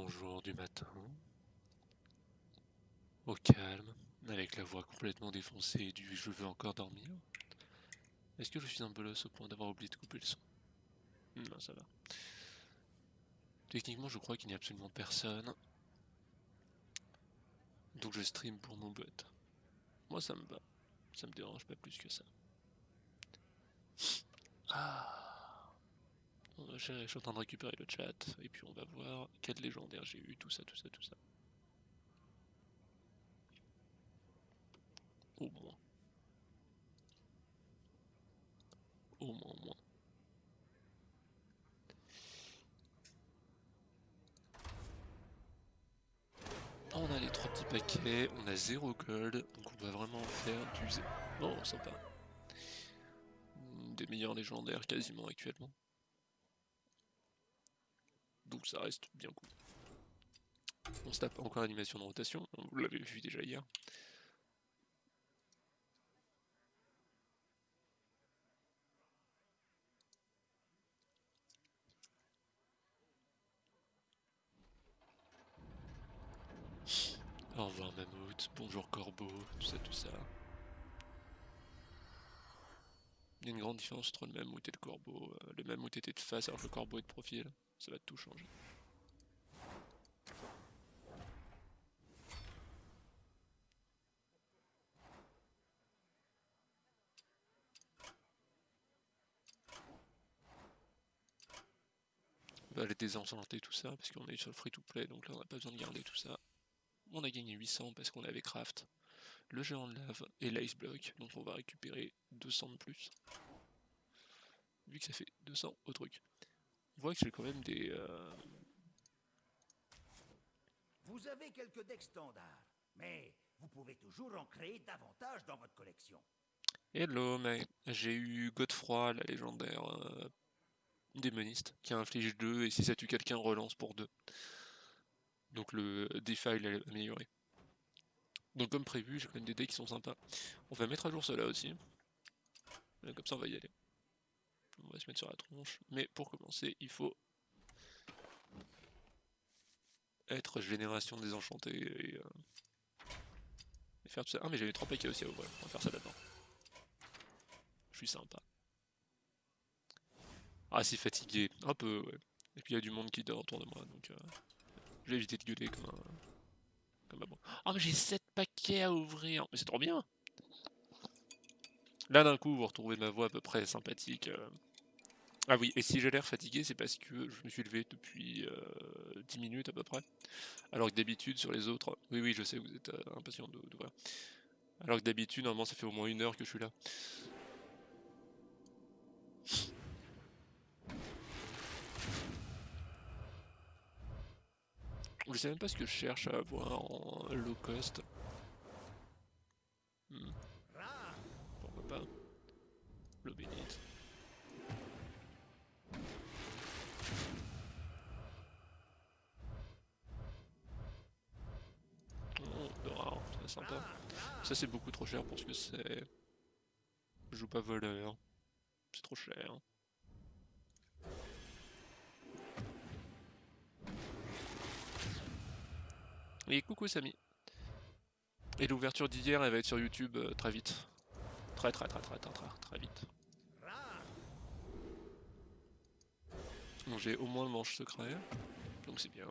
bonjour du matin. Au calme, avec la voix complètement défoncée du je veux encore dormir. Est-ce que je suis un bolos au point d'avoir oublié de couper le son? Non, ça va. Techniquement, je crois qu'il n'y a absolument personne. Donc je stream pour mon bot. Moi, ça me va. Ça me dérange pas plus que ça. Ah je suis en train de récupérer le chat, et puis on va voir quel légendaire j'ai eu, tout ça, tout ça, tout ça. Au moins. Au moins, au moins. On a les trois petits paquets, on a zéro gold, donc on va vraiment faire du zéro. Oh, sympa. Des meilleurs légendaires quasiment actuellement. Donc ça reste bien cool. On se tape encore l'animation de rotation, vous l'avez vu déjà hier. Au revoir Mammouth, bonjour Corbeau, tout ça, tout ça. Il y a une grande différence entre le Mammouth et le Corbeau. Euh, le Mammouth était de face alors que le Corbeau est de profil. Ça va tout changer. On va aller désenchanter tout ça parce qu'on est sur le free to play donc là on n'a pas besoin de garder tout ça. On a gagné 800 parce qu'on avait craft le géant de lave et l'ice block donc on va récupérer 200 de plus. Vu que ça fait 200 au truc. Voit que j'ai quand même des... Euh, vous avez quelques decks standards, mais vous pouvez toujours en créer davantage dans votre collection. Hello, mais j'ai eu Godefroy, la légendaire euh, démoniste, qui inflige 2, et si ça tue quelqu'un, relance pour 2. Donc le defile est amélioré. Donc comme prévu, j'ai quand même des decks qui sont sympas. On va mettre à jour cela aussi. comme ça on va y aller on va se mettre sur la tronche. Mais pour commencer, il faut être génération désenchantée et, euh, et faire tout ça. Ah mais j'avais trois paquets aussi à ouvrir, on va faire ça d'abord. Je suis sympa. Ah si fatigué, un peu ouais. Et puis il y a du monde qui dort autour de moi, donc euh, je vais éviter de gueuler comme un... Comme un bon. Ah mais j'ai 7 paquets à ouvrir, mais c'est trop bien Là d'un coup vous retrouvez ma voix à peu près sympathique. Euh, ah oui, et si j'ai l'air fatigué, c'est parce que je me suis levé depuis 10 euh, minutes à peu près. Alors que d'habitude, sur les autres... Oui, oui, je sais, vous êtes euh, impatient d'ouvrir. Alors que d'habitude, normalement, ça fait au moins une heure que je suis là. Je sais même pas ce que je cherche à avoir en low cost. Hmm. Pourquoi pas? L'eau bénite. Ça c'est beaucoup trop cher pour ce que c'est. Je joue pas voleur. C'est trop cher. Et coucou Samy. Et l'ouverture d'hier elle va être sur YouTube euh, très vite. Très très très très très très très vite. J'ai au moins le manche secret. Donc c'est bien.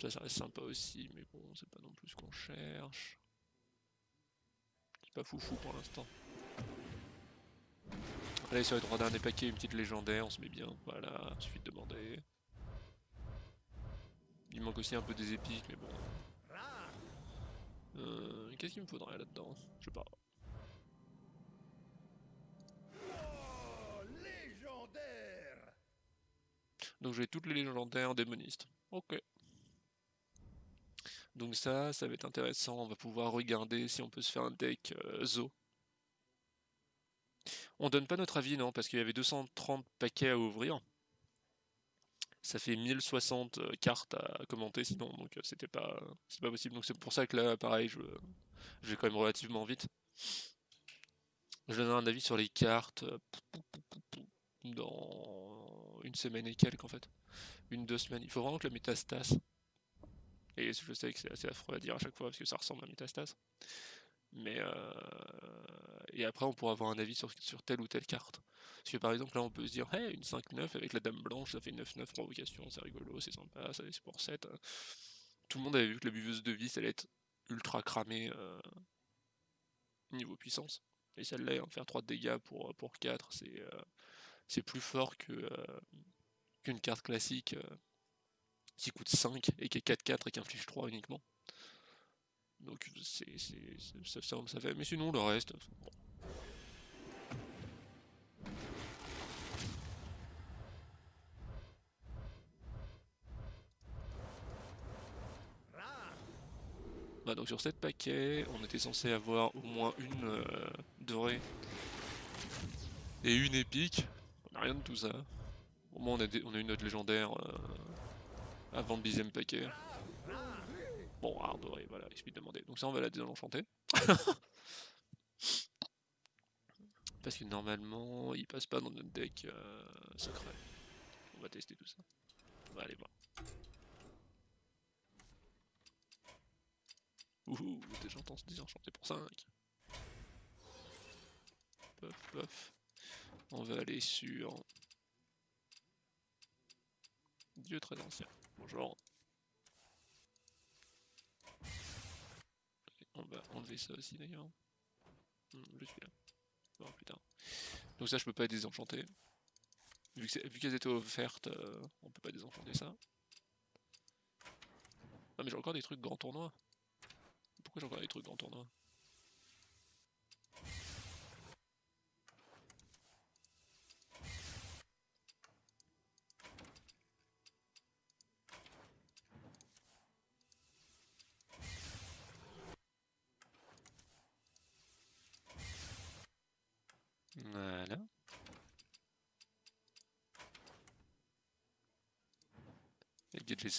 Ça, ça reste sympa aussi, mais bon, c'est pas non plus ce qu'on cherche. C'est pas foufou pour l'instant. Allez, sur les droits d'un des paquets, une petite légendaire, on se met bien. Voilà, suffit de demander. Il manque aussi un peu des épiques, mais bon. Euh, Qu'est-ce qu'il me faudrait là-dedans? Je sais pas. Donc j'ai toutes les légendaires démonistes. Ok. Donc ça, ça va être intéressant, on va pouvoir regarder si on peut se faire un deck euh, Zo. On donne pas notre avis, non, parce qu'il y avait 230 paquets à ouvrir. Ça fait 1060 euh, cartes à commenter sinon, donc euh, c'était pas, pas possible. Donc c'est pour ça que là, pareil, je, je vais quand même relativement vite. Je donnerai un avis sur les cartes dans une semaine et quelques en fait. Une, deux semaines. Il faut vraiment que la métastase. Et je sais que c'est assez affreux à dire à chaque fois parce que ça ressemble à métastase. Mais euh, et après on pourra avoir un avis sur, sur telle ou telle carte. Parce que par exemple là on peut se dire hey, une 5-9 avec la dame blanche ça fait 9-9 provocation, c'est rigolo, c'est sympa, ça c'est pour 7. Tout le monde avait vu que la buveuse de vie ça allait être ultra cramée euh, niveau puissance. Et celle-là, en faire 3 de dégâts pour, pour 4, c'est c'est plus fort que qu'une carte classique qui coûte 5 et qui est 4-4 et qui inflige 3 uniquement. Donc c'est ça, ça, ça fait. Mais sinon le reste. Bon. Bah donc sur 7 paquets, on était censé avoir au moins une euh, dorée et une épique. On a rien de tout ça. Au moins on a, des, on a une note légendaire euh, avant le dixième paquet. Bon, doré, voilà, il suffit de demander. Donc ça on va la désenchanter. Parce que normalement il passe pas dans notre deck euh, secret. On va tester tout ça. On va aller voir. Ouh, déjà se désenchanté pour 5. Pof, pof. On va aller sur... Dieu très ancien. Bonjour. On va enlever ça aussi d'ailleurs. Hmm, je suis là. Oh putain. Donc ça je peux pas désenchanter. Vu qu'elles étaient offertes, euh, on peut pas désenchanter ça. Ah mais j'ai encore des trucs grand tournoi. Pourquoi j'ai encore des trucs en tournoi Voilà.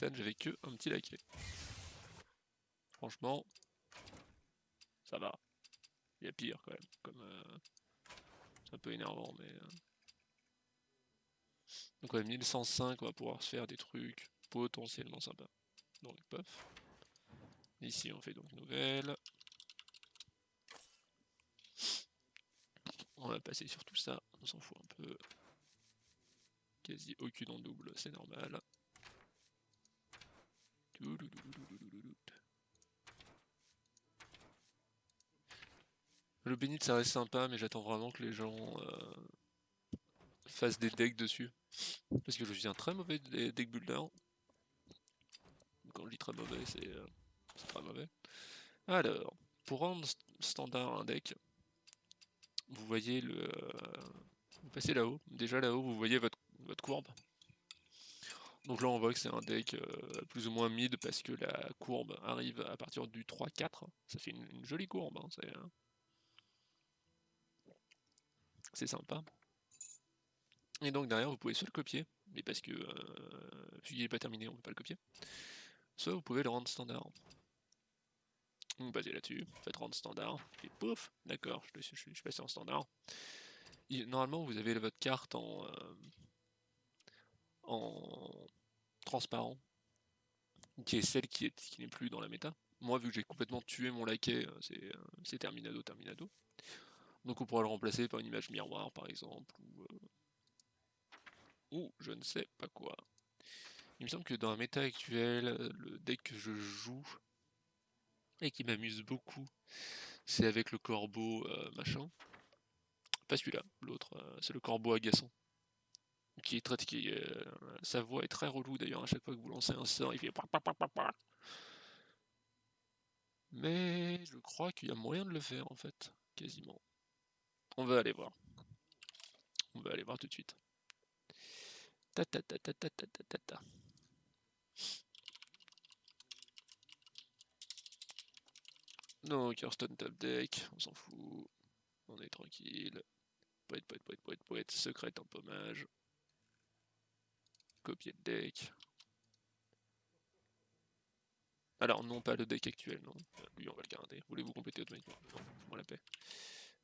J'avais que un petit laquais. Franchement, ça va. Il y a pire quand même. Comme, euh, c'est un peu énervant, mais. Euh. Donc ouais, 1105, on va pouvoir se faire des trucs potentiellement sympas. Donc pof. Ici on fait donc nouvelle. On va passer sur tout ça, on s'en fout un peu. Quasi aucune en double, c'est normal. Le bénit ça reste sympa, mais j'attends vraiment que les gens euh, fassent des decks dessus. Parce que je suis un très mauvais deck builder. Quand je dis très mauvais, c'est euh, très mauvais. Alors, pour rendre standard un deck, vous voyez le... Euh, vous passez là-haut. Déjà là-haut, vous voyez votre, votre courbe. Donc là on voit que c'est un deck plus ou moins mid parce que la courbe arrive à partir du 3-4. Ça fait une, jolie courbe. Hein, c'est sympa. Et donc derrière, vous pouvez soit le copier, mais parce que euh, qu'il n'est pas terminé, on ne peut pas le copier. Soit vous pouvez le rendre standard. Vous basez là-dessus, faites rendre standard, et pouf, d'accord, je, suis passé en standard. normalement, vous avez votre carte en, euh, en transparent, qui est celle qui n'est plus dans la méta. Moi, vu que j'ai complètement tué mon laquais, euh, c'est terminado, terminado. Donc on pourra le remplacer par une image miroir par exemple, ou, euh, ou je ne sais pas quoi. Il me semble que dans la méta actuelle, le deck que je joue, et qui m'amuse beaucoup, c'est avec le corbeau euh, machin. Pas celui-là, l'autre, euh, c'est le corbeau agaçant. Qui est très, qui, sa voix est très relou d'ailleurs, à chaque fois que vous lancez un sort, il fait Mais je crois qu'il y a moyen de le faire en fait, quasiment. On va aller voir. On va aller voir tout de suite. Ta ta ta ta Donc Hearthstone top deck, on s'en fout. On est tranquille. Poète, poète, poète, poète, poète, secret pommage. Copier de deck. Alors non, pas le deck actuel, non. Lui, on va le garder. Voulez-vous compléter automatiquement? Non, moi la paix.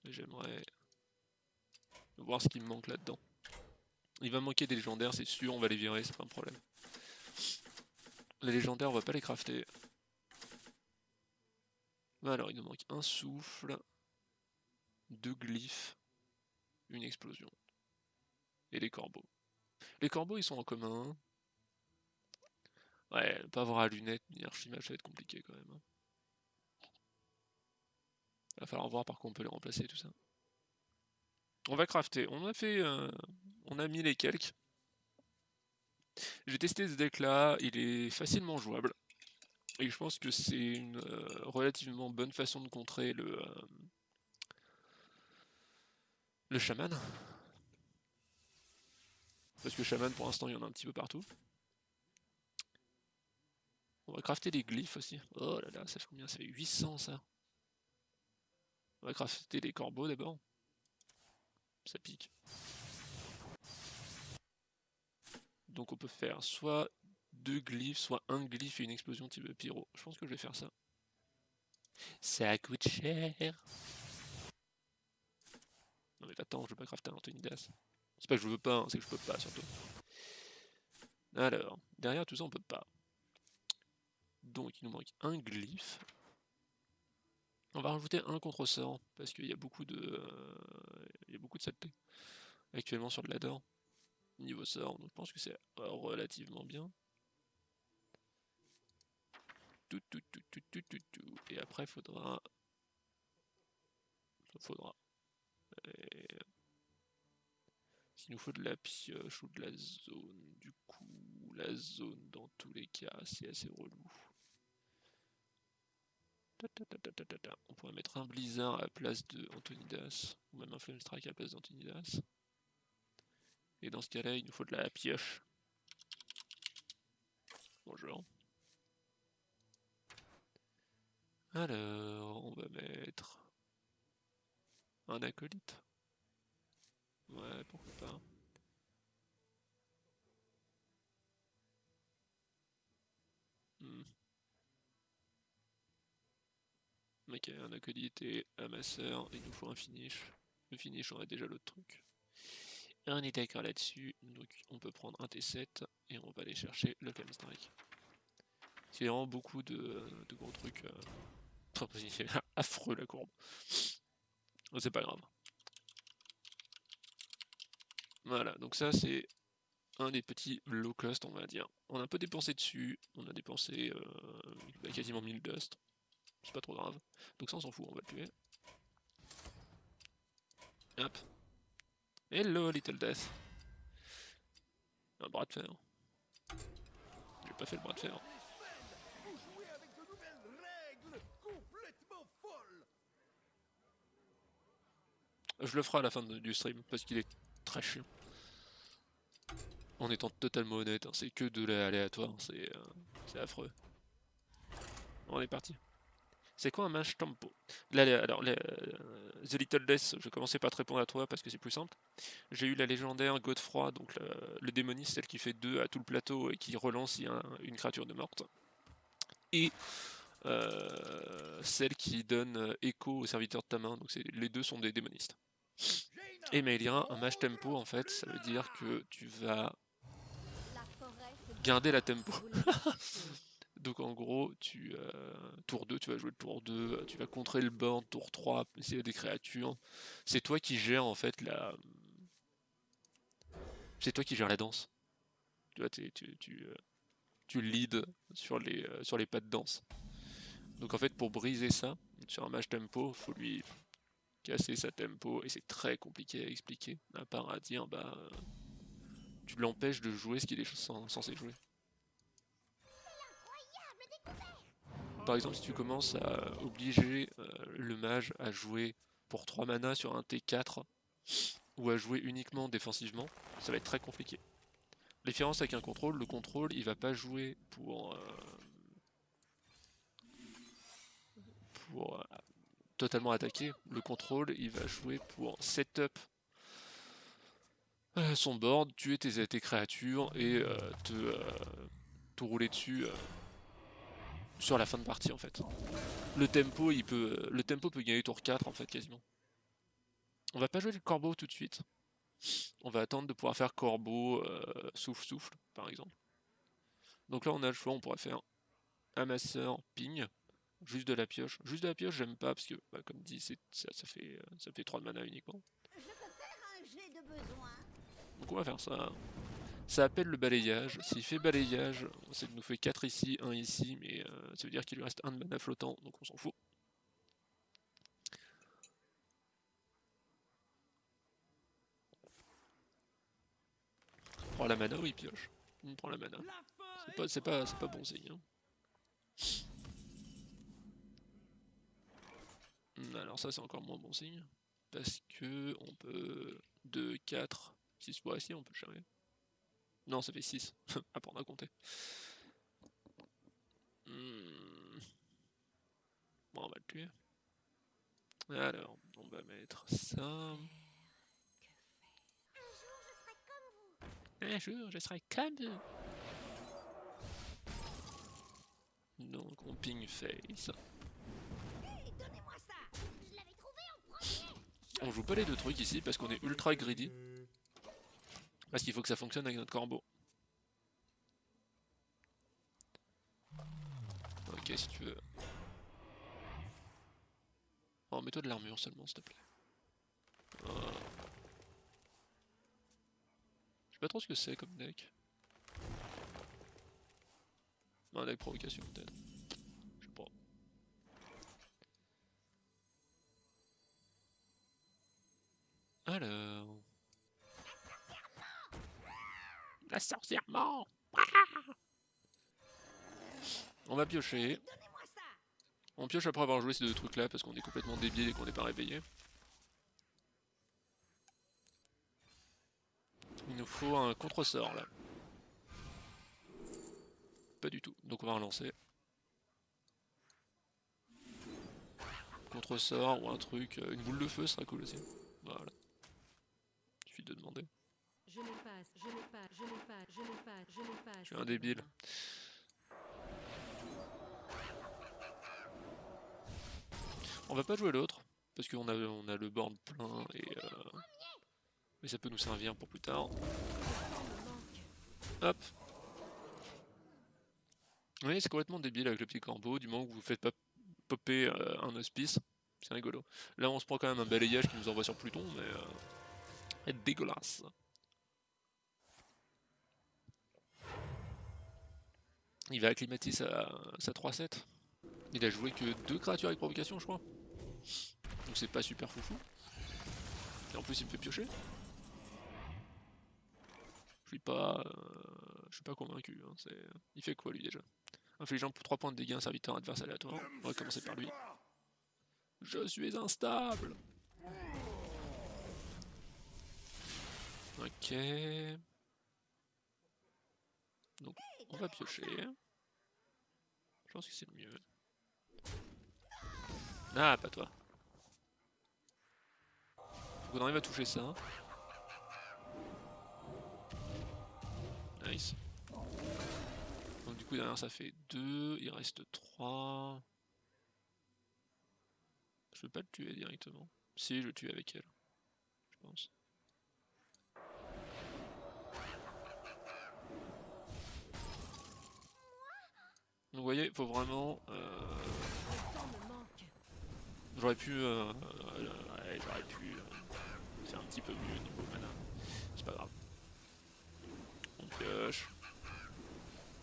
J'aimerais voir ce qui me manque là-dedans. Il va manquer des légendaires, c'est sûr, on va les virer, c'est pas un problème. Les légendaires, on va pas les crafter. Alors, il nous manque un souffle, deux glyphes, une explosion. Et les corbeaux. Les corbeaux, ils sont en commun. Ouais, pas avoir à lunettes ni archimage, ça va être compliqué quand même. Hein. Il va falloir voir par quoi on peut les remplacer, tout ça. On va crafter. On a fait... Euh, on a mis les quelques. J'ai testé ce deck là, il est facilement jouable. Et je pense que c'est une euh, relativement bonne façon de contrer le... Euh, le chaman. Parce que chaman pour l'instant il y en a un petit peu partout. On va crafter des glyphes aussi. Oh là là, ça fait combien? Ça fait 800 ça. On va crafter des corbeaux d'abord. Ça pique. Donc on peut faire soit deux glyphes, soit un glyphe et une explosion type pyro. Je pense que je vais faire ça. Ça coûte cher. Non mais attends, je veux pas crafter un Antonidas. C'est pas que je veux pas, hein, c'est que je peux pas surtout. Alors, derrière tout ça on peut pas. Donc il nous manque un glyphe. On va rajouter un contre-sort, parce qu'il y a beaucoup de. Euh, il y a beaucoup de saleté actuellement sur le ladder. Niveau sort, donc je pense que c'est relativement bien. Tout, tout, tout, tout, tout, tout, tout. Et après, il faudra. Il nous faut de la pioche ou de la zone, du coup, la zone dans tous les cas, c'est assez relou. On pourrait mettre un blizzard à la place de Antonidas, ou même un flame strike à la place d'Antonidas. Et dans ce cas-là, il nous faut de la pioche. Bonjour. Alors, on va mettre un acolyte. Ouais, pourquoi pas. Hmm. Ok, un acolyte et un masseur, il nous faut un finish. Le finish, on a déjà l'autre truc. On est d'accord là-dessus, donc on peut prendre un T7 et on va aller chercher le Flame Strike. C'est vraiment beaucoup de, gros trucs. Euh, affreux la courbe. C'est pas grave. Voilà, donc ça c'est un des petits low cost on va dire. On a un peu dépensé dessus, on a dépensé euh, quasiment 1000 dust. C'est pas trop grave. Donc ça on s'en fout, on va le tuer. Hop. Hello Little Death. Un bras de fer. J'ai pas fait le bras de fer. Je le ferai à la fin du stream parce qu'il est En étant totalement honnête, hein, c'est que de l'aléatoire, euh, c'est affreux. On est parti. C'est quoi un match tempo? Alors, euh, The Little Death, je commençais pas à te répondre à toi parce que c'est plus simple. J'ai eu la légendaire Godefroy, donc le, démoniste, celle qui fait 2 à tout le plateau et qui relance une créature de morte. Et euh, celle qui donne écho au serviteur de ta main, donc les deux sont des démonistes. Et Melia, un match tempo en fait, ça veut dire que tu vas garder la tempo. Donc en gros, tu euh, tour 2, tu vas jouer le tour 2, tu vas contrer le board, tour 3, essayer des créatures. C'est toi qui gères en fait la. C'est toi qui gères la danse. Tu vois, tu, tu, euh, tu lead sur les, euh, sur les pas de danse. Donc en fait, pour briser ça, sur un match tempo, faut lui casser sa tempo, et c'est très compliqué à expliquer, à part à dire, bah, tu l'empêches de jouer ce qu'il est censé jouer. Par exemple, si tu commences à obliger euh, le mage à jouer pour 3 mana sur un T4, ou à jouer uniquement défensivement, ça va être très compliqué. La différence avec un contrôle, le contrôle, il va pas jouer pour... Euh, pour euh, totalement attaquer. Le contrôle, il va jouer pour setup euh, son board, tuer tes, créatures et euh, te, euh, te, rouler dessus sur la fin de partie en fait. Le tempo, il peut, le tempo peut gagner tour 4 en fait quasiment. On va pas jouer le corbeau tout de suite. On va attendre de pouvoir faire corbeau, souffle, souffle, par exemple. Donc là, on a le choix, on pourrait faire amasseur, ping, juste de la pioche. Juste de la pioche, j'aime pas, parce que, bah, comme dit, ça, ça, fait, euh, ça fait 3 de mana uniquement. Donc on va faire ça. Ça appelle le balayage. S'il fait balayage, ça nous fait 4 ici, 1 ici, mais euh, ça veut dire qu'il lui reste un de mana flottant, donc on s'en fout. prend la mana ou il pioche Il prend la mana. C'est pas, pas, pas bon signe. Hein. Hmm, alors ça c'est encore moins bon signe. Parce que on peut 2, 4, 6 fois ici, on peut jamais. Non, ça fait 6. à prendre à compter. Hmm. Bon, on va le tuer. Alors, on va mettre ça. Un jour, je serai comme vous. Donc, on ping face. On joue pas les deux trucs ici parce qu'on est ultra greedy. Parce qu'il faut que ça fonctionne avec notre corbeau. Ok, si tu veux. Oh, mets-toi de l'armure seulement, s'il te plaît. Je sais pas trop ce que c'est comme deck. Un deck provocation peut-être. Je sais pas. Alors... La sorcière mort On va piocher. On pioche après avoir joué ces deux trucs là parce qu'on est complètement débile et qu'on n'est pas réveillé. Il nous faut un contre-sort là. Pas du tout, donc on va relancer. Contre-sort ou un truc, euh, une boule de feu serait cool aussi. Voilà. De demander. Je n'ai pas, je n'ai pas, je n'ai pas, je n'ai pas, je n'ai pas. Je suis un débile. On va pas jouer l'autre, parce qu'on a, on a le board plein et... Euh, mais ça peut nous servir pour plus tard. Hop. Oui, c'est complètement débile avec le petit corbeau, du moment que vous faites pas popper euh, un hospice. C'est rigolo. Là, on se prend quand même un balayage qui nous envoie sur Pluton, mais... Euh, dégueulasse. Il va acclimater sa, sa 3-7. Il a joué que deux créatures avec provocation, je crois. Donc c'est pas super foufou. Et en plus, il me fait piocher. Je suis pas, euh, je suis pas convaincu. Hein, il fait quoi lui déjà? Infligeant pour 3 points de dégâts un serviteur adverse aléatoire. On va commencer par lui. Je suis instable Ok. Donc on va piocher. Je pense que c'est le mieux. Ah, pas toi. Faut qu'on arrive à toucher ça. Donc du coup derrière ça fait 2, il reste 3. Je peux pas le tuer directement. Si, je le tue avec elle. Je pense. Donc vous voyez, il faut vraiment... Euh... J'aurais pu... Euh... J'aurais pu euh, faire un petit peu mieux au niveau mana. C'est pas grave.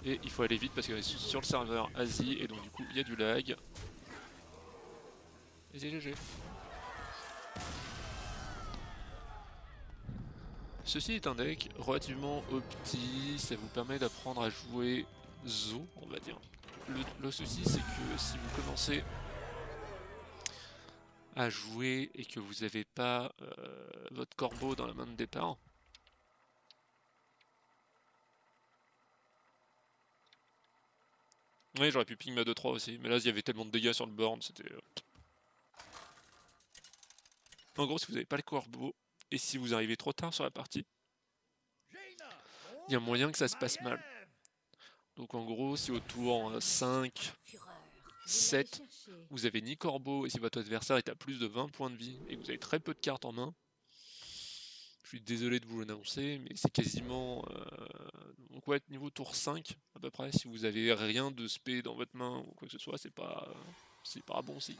Et il faut aller vite parce qu'on est sur le serveur Asie et donc du coup il y a du lag. Et c'est GG. Ceci est un deck relativement opti, ça vous permet d'apprendre à jouer Zo, on va dire. Le, souci c'est que si vous commencez à jouer et que vous n'avez pas euh, votre corbeau dans la main de départ, Oui, j'aurais pu ping ma 2-3 aussi, mais là il y avait tellement de dégâts sur le board, c'était... Euh, en gros, si vous n'avez pas le corbeau, et si vous arrivez trop tard sur la partie, il y a moyen que ça se passe mal. Donc en gros, si au tour 5, 7, vous avez ni corbeau, et si votre adversaire est à plus de 20 points de vie, et que vous avez très peu de cartes en main, je suis désolé de vous l'annoncer, mais c'est quasiment... Euh, donc ouais, niveau tour 5, à peu près, si vous avez rien de spé dans votre main, ou quoi que ce soit, c'est pas... c'est pas bon signe.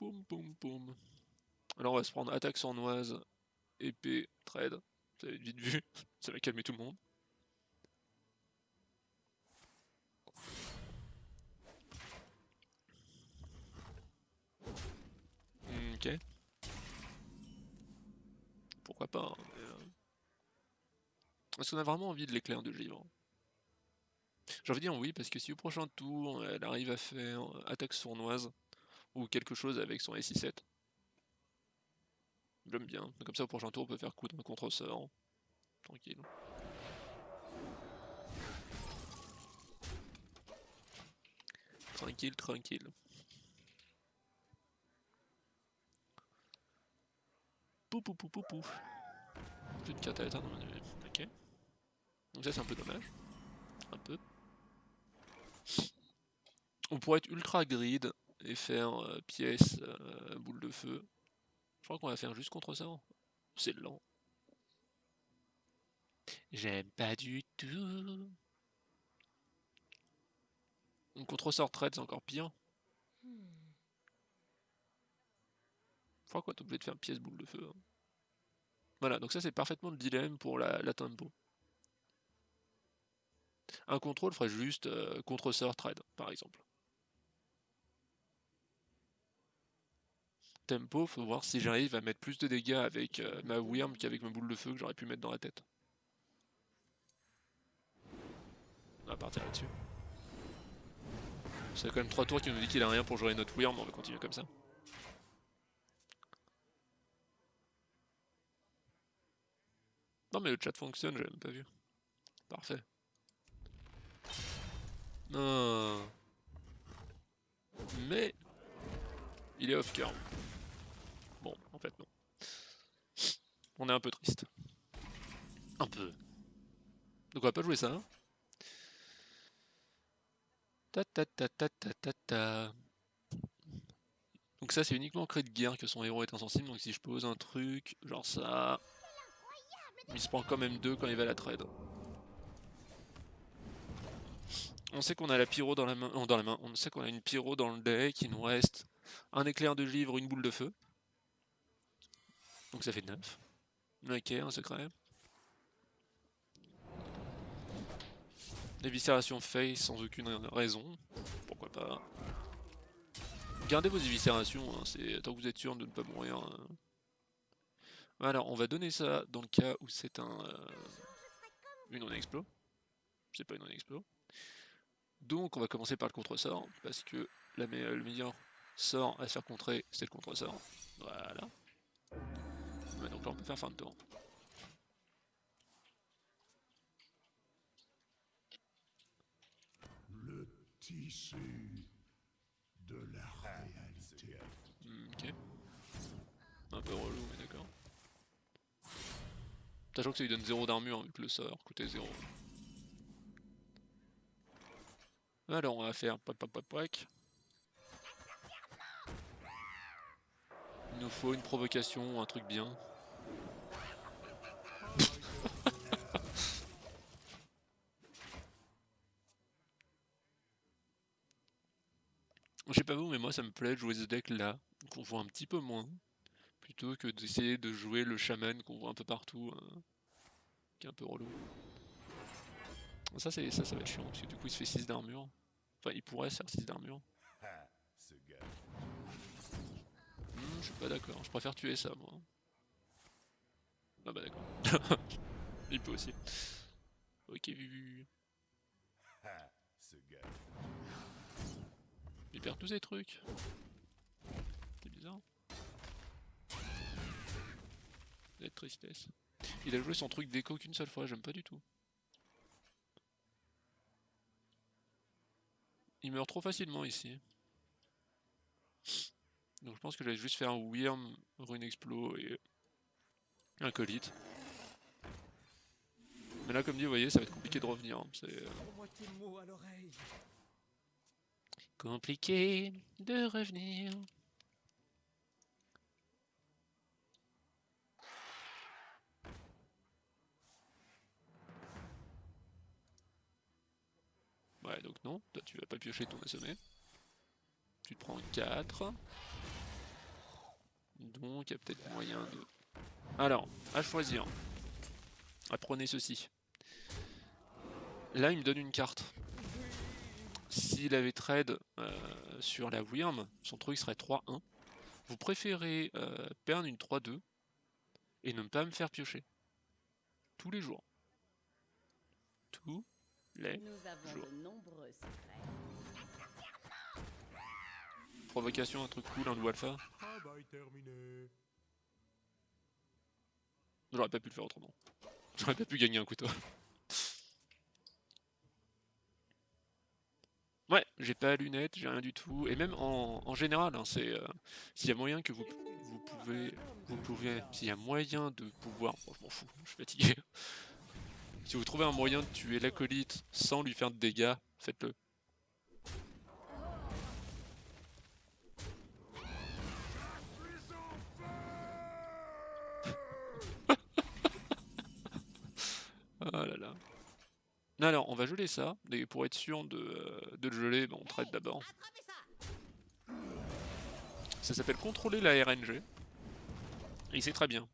Boum boum boum. Alors on va se prendre attaque sournoise, épée, trade. Vous avez vite vu, ça va calmer tout le monde. Ok. Pourquoi pas. Hein, euh. Est-ce qu'on a vraiment envie de l'éclair de givre? J'ai envie de dire oui, parce que si au prochain tour, elle arrive à faire attaque sournoise, ou quelque chose avec son SI7. J'aime bien. Comme ça, au prochain tour, on peut faire coup d'un contre-sort. Tranquille. Tranquille, tranquille. Pou pou pou pou pou. Plus de carte à dans Ok. Donc ça c'est un peu dommage. Un peu. On pourrait être ultra grid et faire euh, pièce, euh, boule de feu. Je crois qu'on va faire juste contre ça. C'est lent. J'aime pas du tout. Contre sort trade, c'est encore pire. Je crois qu'on obligé de faire pièce boule de feu. Hein. Voilà, donc ça c'est parfaitement le dilemme pour la, la tempo. Un contrôle ferait juste euh, contre sort trade, par exemple. Tempo, faut voir si j'arrive à mettre plus de dégâts avec euh, ma Wyrm qu'avec ma boule de feu que j'aurais pu mettre dans la tête. On va partir là-dessus. C'est quand même 3 tours qui nous dit qu'il a rien pour jouer notre Wyrm, on va continuer comme ça. Non mais le chat fonctionne, j'ai même pas vu. Parfait. Non. Mais il est off cœur. Bon, en fait non. On est un peu triste. Un peu. Donc on va pas jouer ça. Ta ta ta ta ta ta ta. Donc ça c'est uniquement en cri de guerre que son héros est insensible, donc si je pose un truc, genre ça... Il se prend quand même deux quand il va à la trade. On sait qu'on a la pyro dans la main, dans la main, on sait qu'on a une pyro dans le deck, il nous reste un éclair de givre, une boule de feu. Donc ça fait 9. Ok, un secret. Éviscération face sans aucune raison. Pourquoi pas. Gardez vos éviscérations, hein, c'est tant que vous êtes sûr de ne pas mourir. Hein. Alors, on va donner ça dans le cas où c'est un euh, une non-explo. C'est pas une non-explo. Donc, on va commencer par le contre-sort, parce que la le meilleur sort à se faire contrer, c'est le contre-sort. Voilà donc là on peut faire fin de tour. Le tissu de la réalité. ok. Un peu relou, mais d'accord. Sachant que ça lui donne 0 d'armure vu que le sort coûtait 0. Alors on va faire pop pop pop Il nous faut une provocation, un truc bien. Pas vous, mais moi ça me plaît de jouer ce deck là, qu'on voit un petit peu moins, plutôt que d'essayer de jouer le shaman qu'on voit un peu partout, hein, qui est un peu relou. Ça, ça, ça va être chiant, parce que du coup il se fait 6 d'armure. Enfin, il pourrait se faire 6 d'armure. Hmm, je suis pas d'accord, je préfère tuer ça moi. Ah bah d'accord. il peut aussi. Ok, vu. Il perd tous ces trucs. C'est bizarre. La tristesse. Il a joué son truc d'écho qu'une seule fois, j'aime pas du tout. Il meurt trop facilement ici. Donc je pense que j'allais juste faire un Wyrm, Rune Explo et un Colite. Mais là, comme dit, vous voyez, ça va être compliqué de revenir. hein, C'est euh, Pour moi tes mots à l'oreille. Compliqué de revenir. Ouais, donc non, toi tu vas pas piocher ton assommé. Tu te prends 4. Donc il y a peut-être moyen de... Alors, à choisir. Apprenez ceci. Là, il me donne une carte. S'il avait trade euh, sur la Wyrm, son truc serait 3-1. Vous préférez euh, perdre une 3-2 et ne pas me faire piocher. Tous les jours. Tous les Nous avons Jour. de nombreux secrets. provocations, un truc cool, un loup alpha. J'aurais pas pu le faire autrement. J'aurais pas pu gagner un couteau. Ouais, j'ai pas lunettes, j'ai rien du tout. Et même en, général, hein, c'est euh, s'il y a moyen que vous, vous pouvez, vous pouvez, s'il y a moyen de pouvoir, bon, je m'en fous, je suis fatigué. Si vous trouvez un moyen de tuer l'acolyte sans lui faire de dégâts, faites-le. Ah là là. Alors, on va geler ça, pour être sûr de, euh, de le geler, on traite d'abord. Ça s'appelle contrôler la RNG. Et c'est très bien.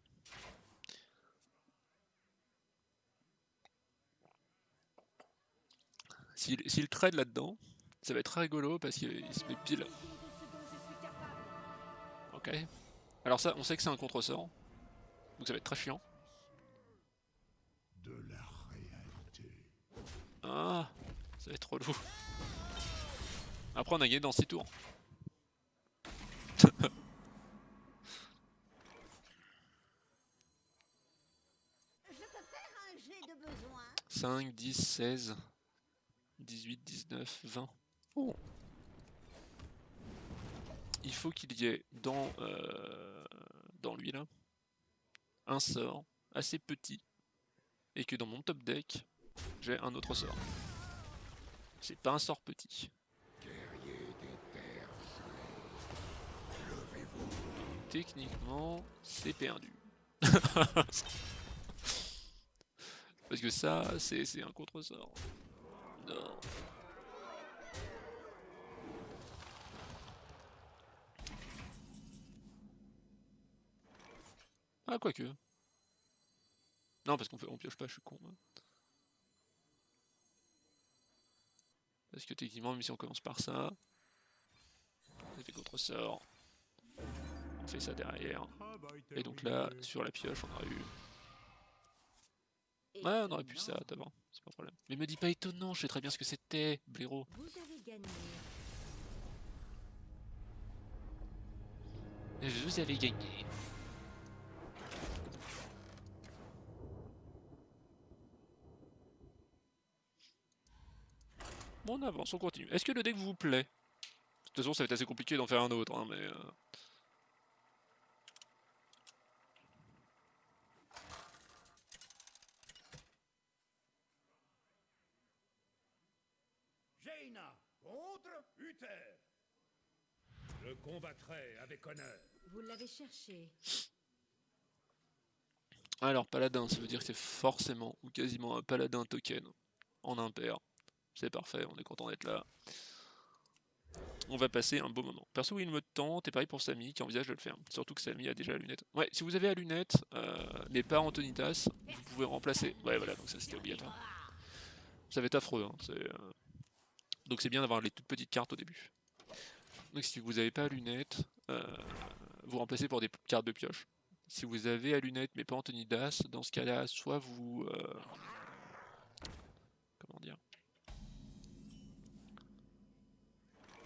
S'il trade là-dedans, ça va être rigolo parce qu'il il se met pile. Ok. Alors ça, on sait que c'est un contre-sort. Donc ça va être très chiant. De la réalité. Ah, ça va être relou. Après, on a gagné dans 6 tours. De besoin 5, 10, 16, 18, 19, 20. Oh. Il faut qu'il y ait dans, euh, dans lui là un sort assez petit et que dans mon top deck j'ai un autre sort. C'est pas un sort petit. Techniquement, c'est perdu. Parce que ça, c'est un contre-sort. Non. Ah, quoique. Non, parce qu'on pioche pas, je suis con. moi. Parce que techniquement, même si on commence par ça, on fait contre-sort. On fait ça derrière. Et donc là, sur la pioche, on aurait eu Ouais, on aurait pu ça d'abord, c'est pas un problème. Mais me dis pas étonnant, je sais très bien ce que c'était, blaireau. Vous avez gagné. Vous avez gagné. Bon, on avance, on continue. Est-ce que le deck vous plaît? De toute façon, ça va être assez compliqué d'en faire un autre, hein, mais... euh, Jaina contre Uther. Je combattrai avec honneur. Vous l'avez cherché. Alors, paladin, ça veut dire que c'est forcément ou quasiment un paladin token en impair. C'est parfait, on est content d'être là. On va passer un beau moment. Perso, il me tente, et pareil pour Samy qui envisage de le faire. Surtout que Samy a déjà la lunette. Ouais, si vous avez la lunette, euh, mais pas Antonitas, vous pouvez remplacer. Ouais, voilà, donc ça c'était obligatoire. Ça va être affreux. hein, euh, Donc c'est bien d'avoir les toutes petites cartes au début. Donc si vous n'avez pas la lunette, euh, vous remplacez pour des cartes de pioche. Si vous avez à lunettes mais pas Antonidas, dans ce cas-là, soit vous...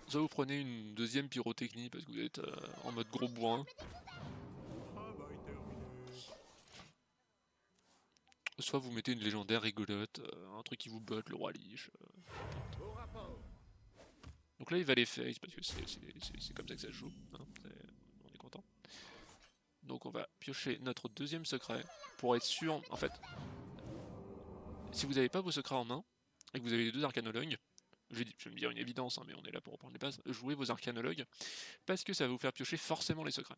Soit vous prenez une deuxième pyrotechnie parce que vous êtes euh, en mode gros bourrin, soit vous mettez une légendaire rigolote, euh, un truc qui vous botte, le roi liche. euh. Donc là il va les face parce que c'est comme ça que ça se joue. hein, c'est- Donc on va piocher notre deuxième secret pour être sûr, en fait, si vous n'avez pas vos secrets en main, et que vous avez les deux arcanologues, je vais, me dire une évidence, hein, mais on est là pour reprendre les bases, jouez vos arcanologues, parce que ça va vous faire piocher forcément les secrets.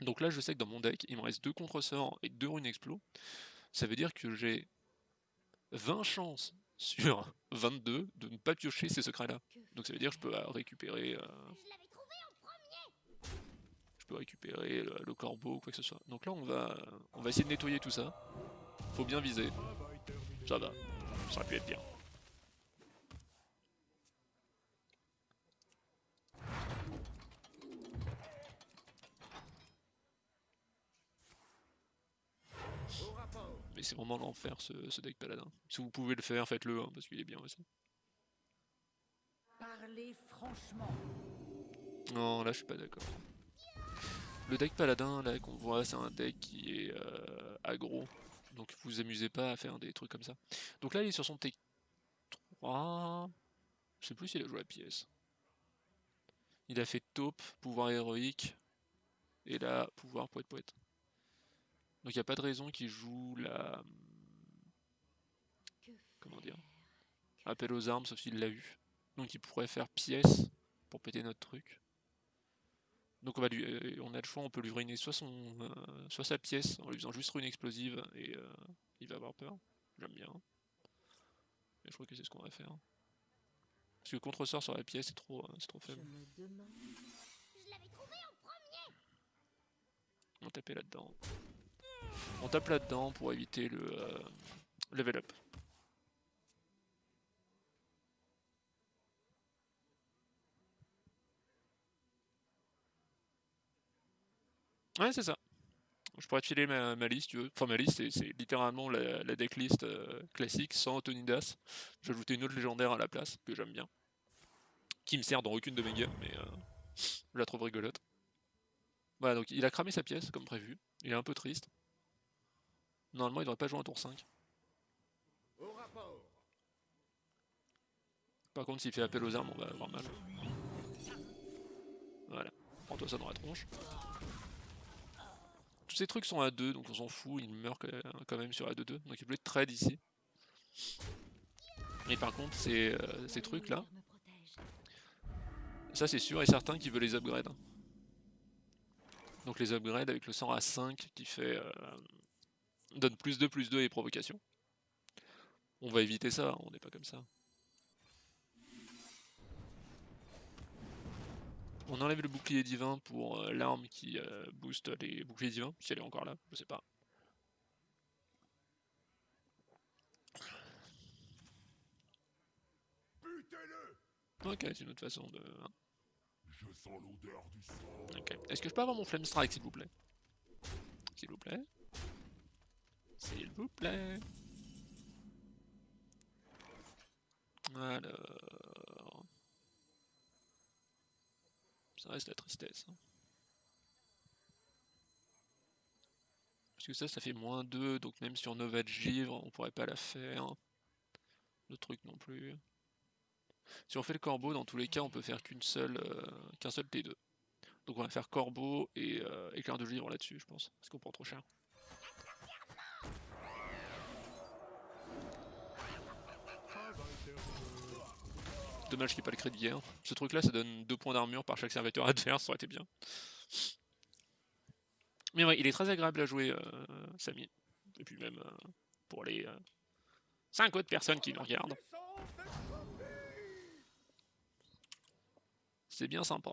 Donc là je sais que dans mon deck, il me reste deux contre-sorts et deux runes explos, ça veut dire que j'ai 20 chances sur 22 de ne pas piocher ces secrets là. Donc ça veut dire que je peux récupérer, euh, Je peux récupérer le, le corbeau quoi que ce soit. Donc là on va, on va essayer de nettoyer tout ça. Faut bien viser, ça va, ça aurait pu être bien. Mais c'est vraiment l'enfer ce, ce deck paladin. Si vous pouvez le faire, faites-le, hein, parce qu'il est bien aussi. Parlez franchement. Non, là je suis pas d'accord. Le deck paladin là qu'on voit, c'est un deck qui est euh, aggro. Donc vous vous amusez pas à faire des trucs comme ça. Donc là il est sur son T3. Je sais plus s'il a joué la pièce. Il a fait taupe, pouvoir héroïque. Et là, pouvoir poète poète. Donc il n'y a pas de raison qu'il joue la. Comment dire Appel aux armes, sauf s'il l'a eu. Donc il pourrait faire pièce pour péter notre truc. Donc on, va lui, euh, on a le choix, on peut lui ruiner soit, son, euh, soit sa pièce en lui faisant juste rune explosive et euh, il va avoir peur. J'aime bien. Mais je crois que c'est ce qu'on va faire. Parce que contre-sort sur la pièce c'est trop, euh, c'est trop Je faible. me demande. Je l'avais trouvé en premier On va taper là-dedans. On tape là-dedans pour éviter le euh, level up. Ouais, c'est ça. Je pourrais te filer ma, ma liste, tu veux. Enfin, ma liste, c'est- c'est littéralement la, la decklist euh, classique sans Antonidas. J'ai ajouté une autre légendaire à la place, que j'aime bien. Qui me sert dans aucune de mes games, mais euh, je la trouve rigolote. Voilà, donc il a cramé sa pièce, comme prévu. Il est un peu triste. Normalement, il devrait pas jouer un tour 5. Au rapport. Par contre, s'il fait appel aux armes, on va avoir mal. Voilà. Prends-toi ça dans la tronche. Tous ces trucs sont à 2, donc on s'en fout. Il meurt quand même- sur la 2-2. Donc il peut être trade ici. Mais par contre, ces, euh, ces trucs-là, ça c'est sûr et certain qu'il veut les upgrade. Donc les upgrades avec le sang à 5 qui fait euh, donne plus 2 plus 2 et provocation. On va éviter ça, on n'est pas comme ça. On enlève le bouclier divin pour euh, l'arme qui euh, booste les boucliers divins, si elle est encore là, je sais pas. Ok, c'est une autre façon de. hein. Je sens l'odeur du sang. Ok. Est-ce que je peux avoir mon flame strike s'il vous plaît? S'il vous plaît S'il vous plaît Alors... Ça reste la tristesse. hein. Parce que ça, ça fait moins 2, donc même sur Nova de Givre, on pourrait pas la faire. Le truc non plus. Si on fait le corbeau, dans tous les cas, on peut faire qu'une seule, euh, qu'un seul T2. Donc on va faire corbeau et euh, éclair de givre là-dessus, je pense. Parce qu'on prend trop cher. Travail terminé. Dommage qu'il n'y ait pas le crédit guerre. Ce truc-là, ça donne 2 points d'armure par chaque serviteur adverse, ça aurait été bien. Mais ouais, il est très agréable à jouer, euh, Samy. Et puis même euh, pour les 5 autres personnes qui nous regardent. C'est bien sympa.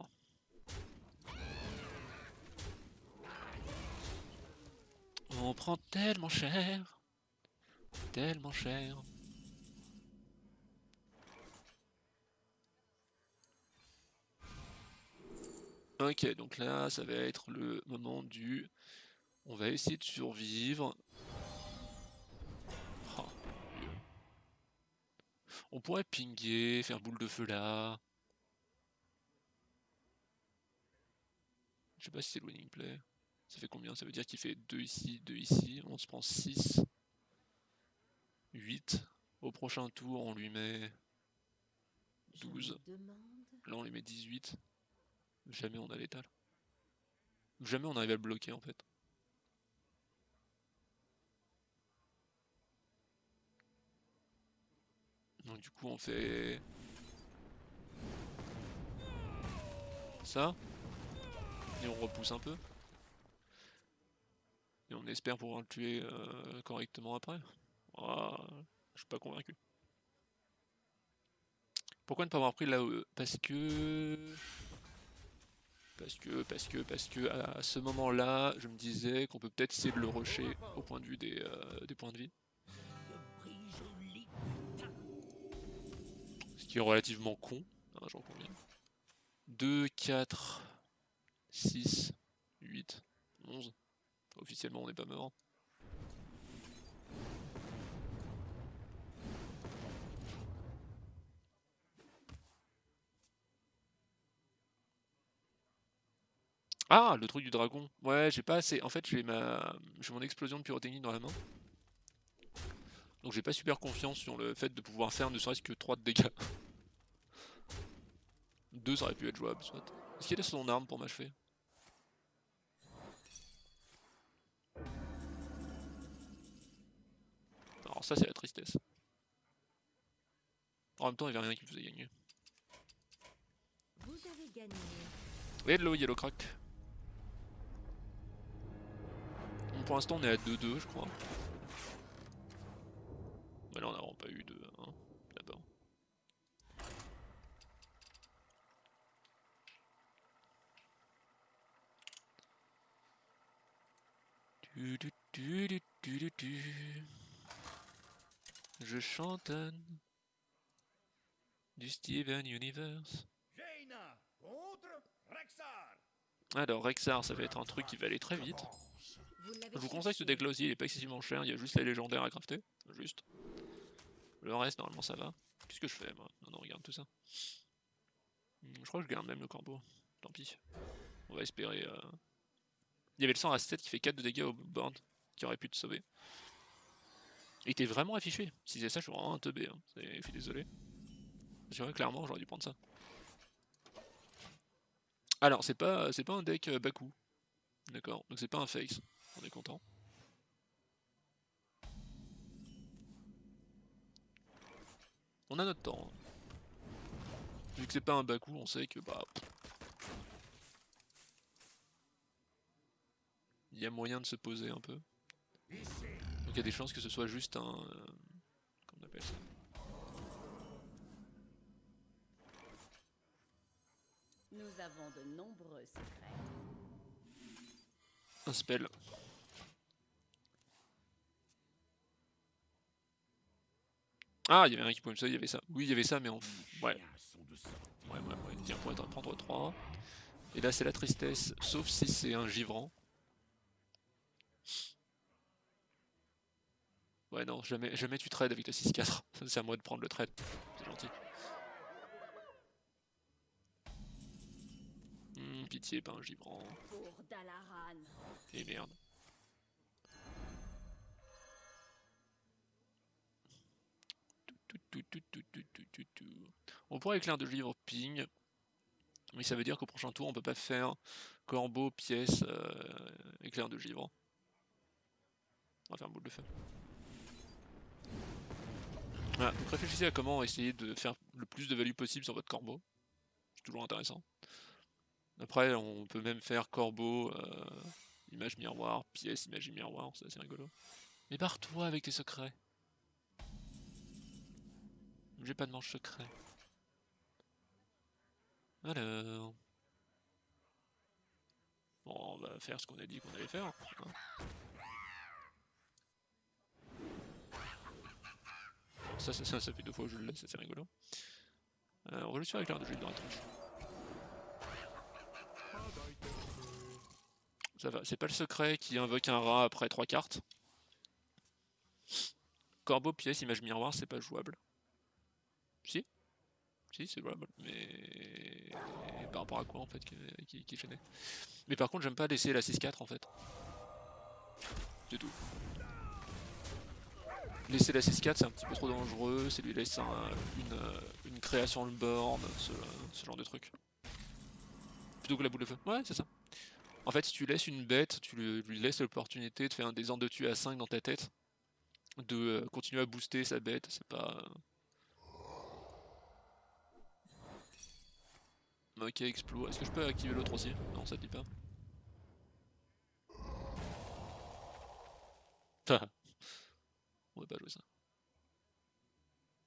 On prend tellement cher. Tellement cher. Ok, donc là, ça va être le moment du... On va essayer de survivre. Oh. On pourrait pinguer, faire boule de feu là. Je sais pas si c'est le winning play. Ça fait combien? Ça veut dire qu'il fait 2 ici, 2 ici. On se prend 6. 8. Au prochain tour, on lui met Je me 12. demande. Là, on lui met 18. Jamais on a l'étal. jamais on arrive à le bloquer en fait. Donc du coup on fait ça et on repousse un peu et on espère pouvoir le tuer euh, correctement après. Ah, je suis pas convaincu. Pourquoi ne pas avoir pris là Parce que parce que, parce que, parce que à ce moment-là, je me disais qu'on peut peut-être essayer de le rusher au point de vue des, euh, points de vie. Ce qui est relativement con, hein, j'en conviens. 2, 4, 6, 8, 11. Officiellement, on n'est pas mort. Ah, le truc du dragon. Ouais, j'ai pas assez. En fait, j'ai ma, j'ai mon explosion de pyrotechnie dans la main. Donc j'ai pas super confiance sur le fait de pouvoir faire ne serait-ce que 3 de dégâts. 2 ça aurait pu être jouable, soit. Est-ce qu'il a son arme pour m'achever? Alors ça c'est la tristesse. En même temps il y avait rien qui me faisait gagner. Vous avez gagné. Hello Yellow Crack. Pour l'instant on est à 2-2 je crois. Mais là on n'a vraiment pas eu de 1 d'abord. Du, du, du, du, du, du, du. Je chantonne du Steven Universe. Alors Rexar ça va être un truc qui va aller très vite. Je vous conseille ce deck là aussi, il est pas excessivement cher, il y a juste les légendaires à crafter, juste. Le reste normalement ça va. Qu'est-ce que je fais moi? Non non regarde tout ça. Hmm, Je crois que je garde même le corbeau, tant pis. On va espérer... euh, Il y avait le 100 à 7 qui fait 4 de dégâts au board, qui aurait pu te sauver. Il était vraiment affiché, si c'est ça je suis vraiment un teubé, hein. Je suis désolé. C'est vrai clairement j'aurais dû prendre ça. Alors c'est pas c'est pas un deck euh, Baku. D'accord, donc c'est pas un face, on est content. On a notre temps. hein. Vu que c'est pas un Baku, on sait que bah. Il y a moyen de se poser un peu. Donc il y a des chances que ce soit juste un. euh, comment on appelle ça? Nous avons de nombreux secrets. Un spell. Ah, il y avait rien qui pouvait me sauver, il y avait ça. Oui, il y avait ça, mais en. Ouais. Ouais, ouais, ouais. Tiens, pour être prendre 3. Et là, c'est la tristesse, sauf si c'est un givrant. Ouais, non, jamais, jamais tu trades avec le 6-4. C'est à moi de prendre le trade. C'est gentil. Hmm, pitié, pas un givrant. Et merde. On pourrait éclair de livre ping, mais ça veut dire qu'au prochain tour on peut pas faire corbeau, pièce, euh, éclair de givre. On va faire boule de feu. Voilà, réfléchissez à comment essayer de faire le plus de value possible sur votre corbeau. C'est toujours intéressant. Après, on peut même faire corbeau, euh, image miroir, pièce, image miroir, c'est assez rigolo. Mais barre-toi avec tes secrets. J'ai pas de manche secret. Alors. Bon, on va faire ce qu'on a dit qu'on allait faire. Ça, ça, ça, ça fait deux fois que je le laisse, c'est rigolo. Euh, on va juste faire éclair de jeu dans la tronche. Ça va, c'est pas le secret qui invoque un rat après trois cartes. Corbeau, pièce, image miroir, c'est pas jouable. Si Si, c'est jouable, mais... Par rapport à quoi en fait qui, qui, qui gênait Mais par contre, j'aime pas laisser la 6-4 en fait. C'est tout. Laisser la 6-4 c'est un petit peu trop dangereux, c'est lui laisser un- une, une création le board, ce, genre de truc. Plutôt que la boule de feu. Ouais, c'est ça. En fait, si tu laisses une bête, tu lui, laisses l'opportunité de faire un désordre de tuer à 5 dans ta tête, de euh, continuer à booster sa bête, c'est pas... Ok, explo. Est-ce que je peux activer l'autre aussi? Non, ça te dit pas. On va pas jouer ça.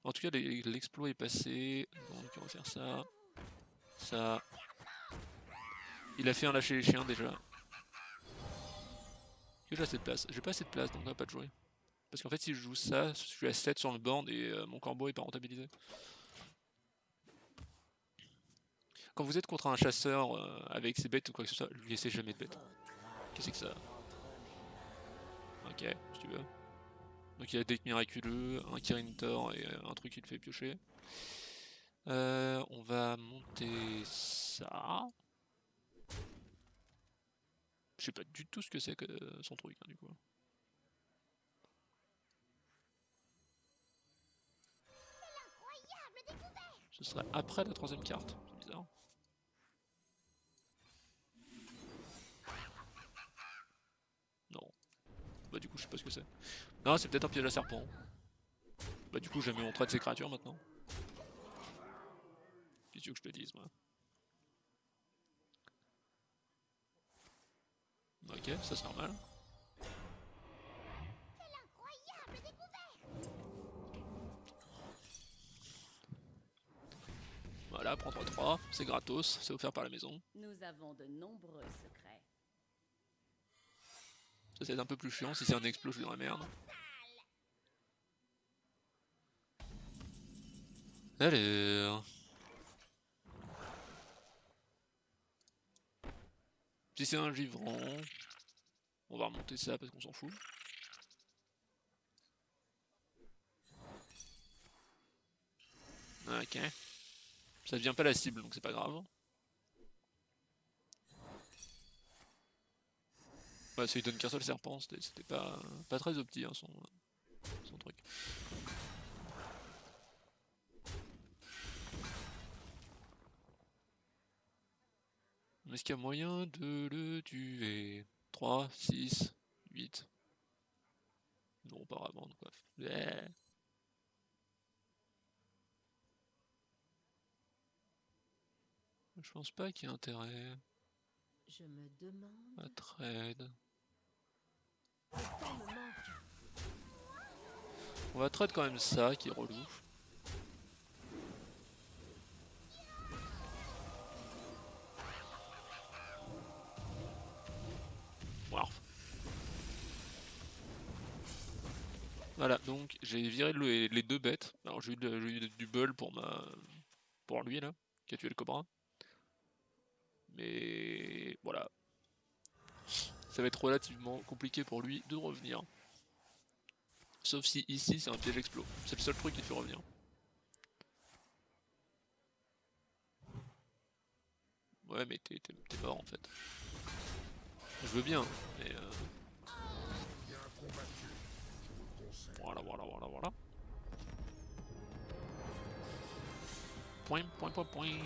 En tout cas, l'exploit est passé. Donc on va faire ça. Ça. Il a fait un lâcher les chiens déjà. J'ai assez de place. J'ai pas assez de place donc on va pas de jouer. Parce qu'en fait si je joue ça, je suis à 7 sur le board et euh, mon corbeau est pas rentabilisé. Quand vous êtes contre un chasseur euh, avec ses bêtes ou quoi que ce soit, lui laissez jamais de bêtes. Qu'est-ce que c'est que ça? Ok, si tu veux. Donc il y a deck miraculeux, un Kirin Tor et euh, un truc qui le fait piocher. Euh, on va monter ça. Je sais pas du tout ce que c'est que son truc hein, du coup. Ce sera après la troisième carte, c'est bizarre. Non. Bah du coup je sais pas ce que c'est. Non c'est peut-être un piège à serpent. Bah du coup jamais on traite ces créatures maintenant. Qu'est-ce que je te dise moi Ok, ça c'est normal. Voilà, prends 3-3, c'est gratos, c'est offert par la maison. Nous avons de nombreux secrets. Ça c'est un peu plus chiant, si c'est un explos je suis dans la merde. Alors... Si c'est un givrant, on va remonter ça parce qu'on s'en fout. Ok. Ça devient pas la cible donc c'est pas grave. Ouais, c'est donne qu'un seul serpent, c'était c'était pas, pas très opti hein, son, son truc. Est-ce qu'il y a moyen de le tuer? 3, 6, 8 Non, pas vraiment, quoi. Ouais. Je pense pas qu'il y ait intérêt Je me demande. à trade. Le temps me manque. On va trade quand même ça qui est relou. Voilà, donc j'ai viré le- les deux bêtes. Alors j'ai eu, du bol pour ma pour lui là, qui a tué le cobra. Mais voilà. Ça va être relativement compliqué pour lui de revenir. Sauf si ici c'est un piège explos. C'est le seul truc qui fait revenir. Ouais mais t'es mort en fait. Je veux bien, mais euh... Voilà, voilà, voilà, voilà. Point, point, point, point.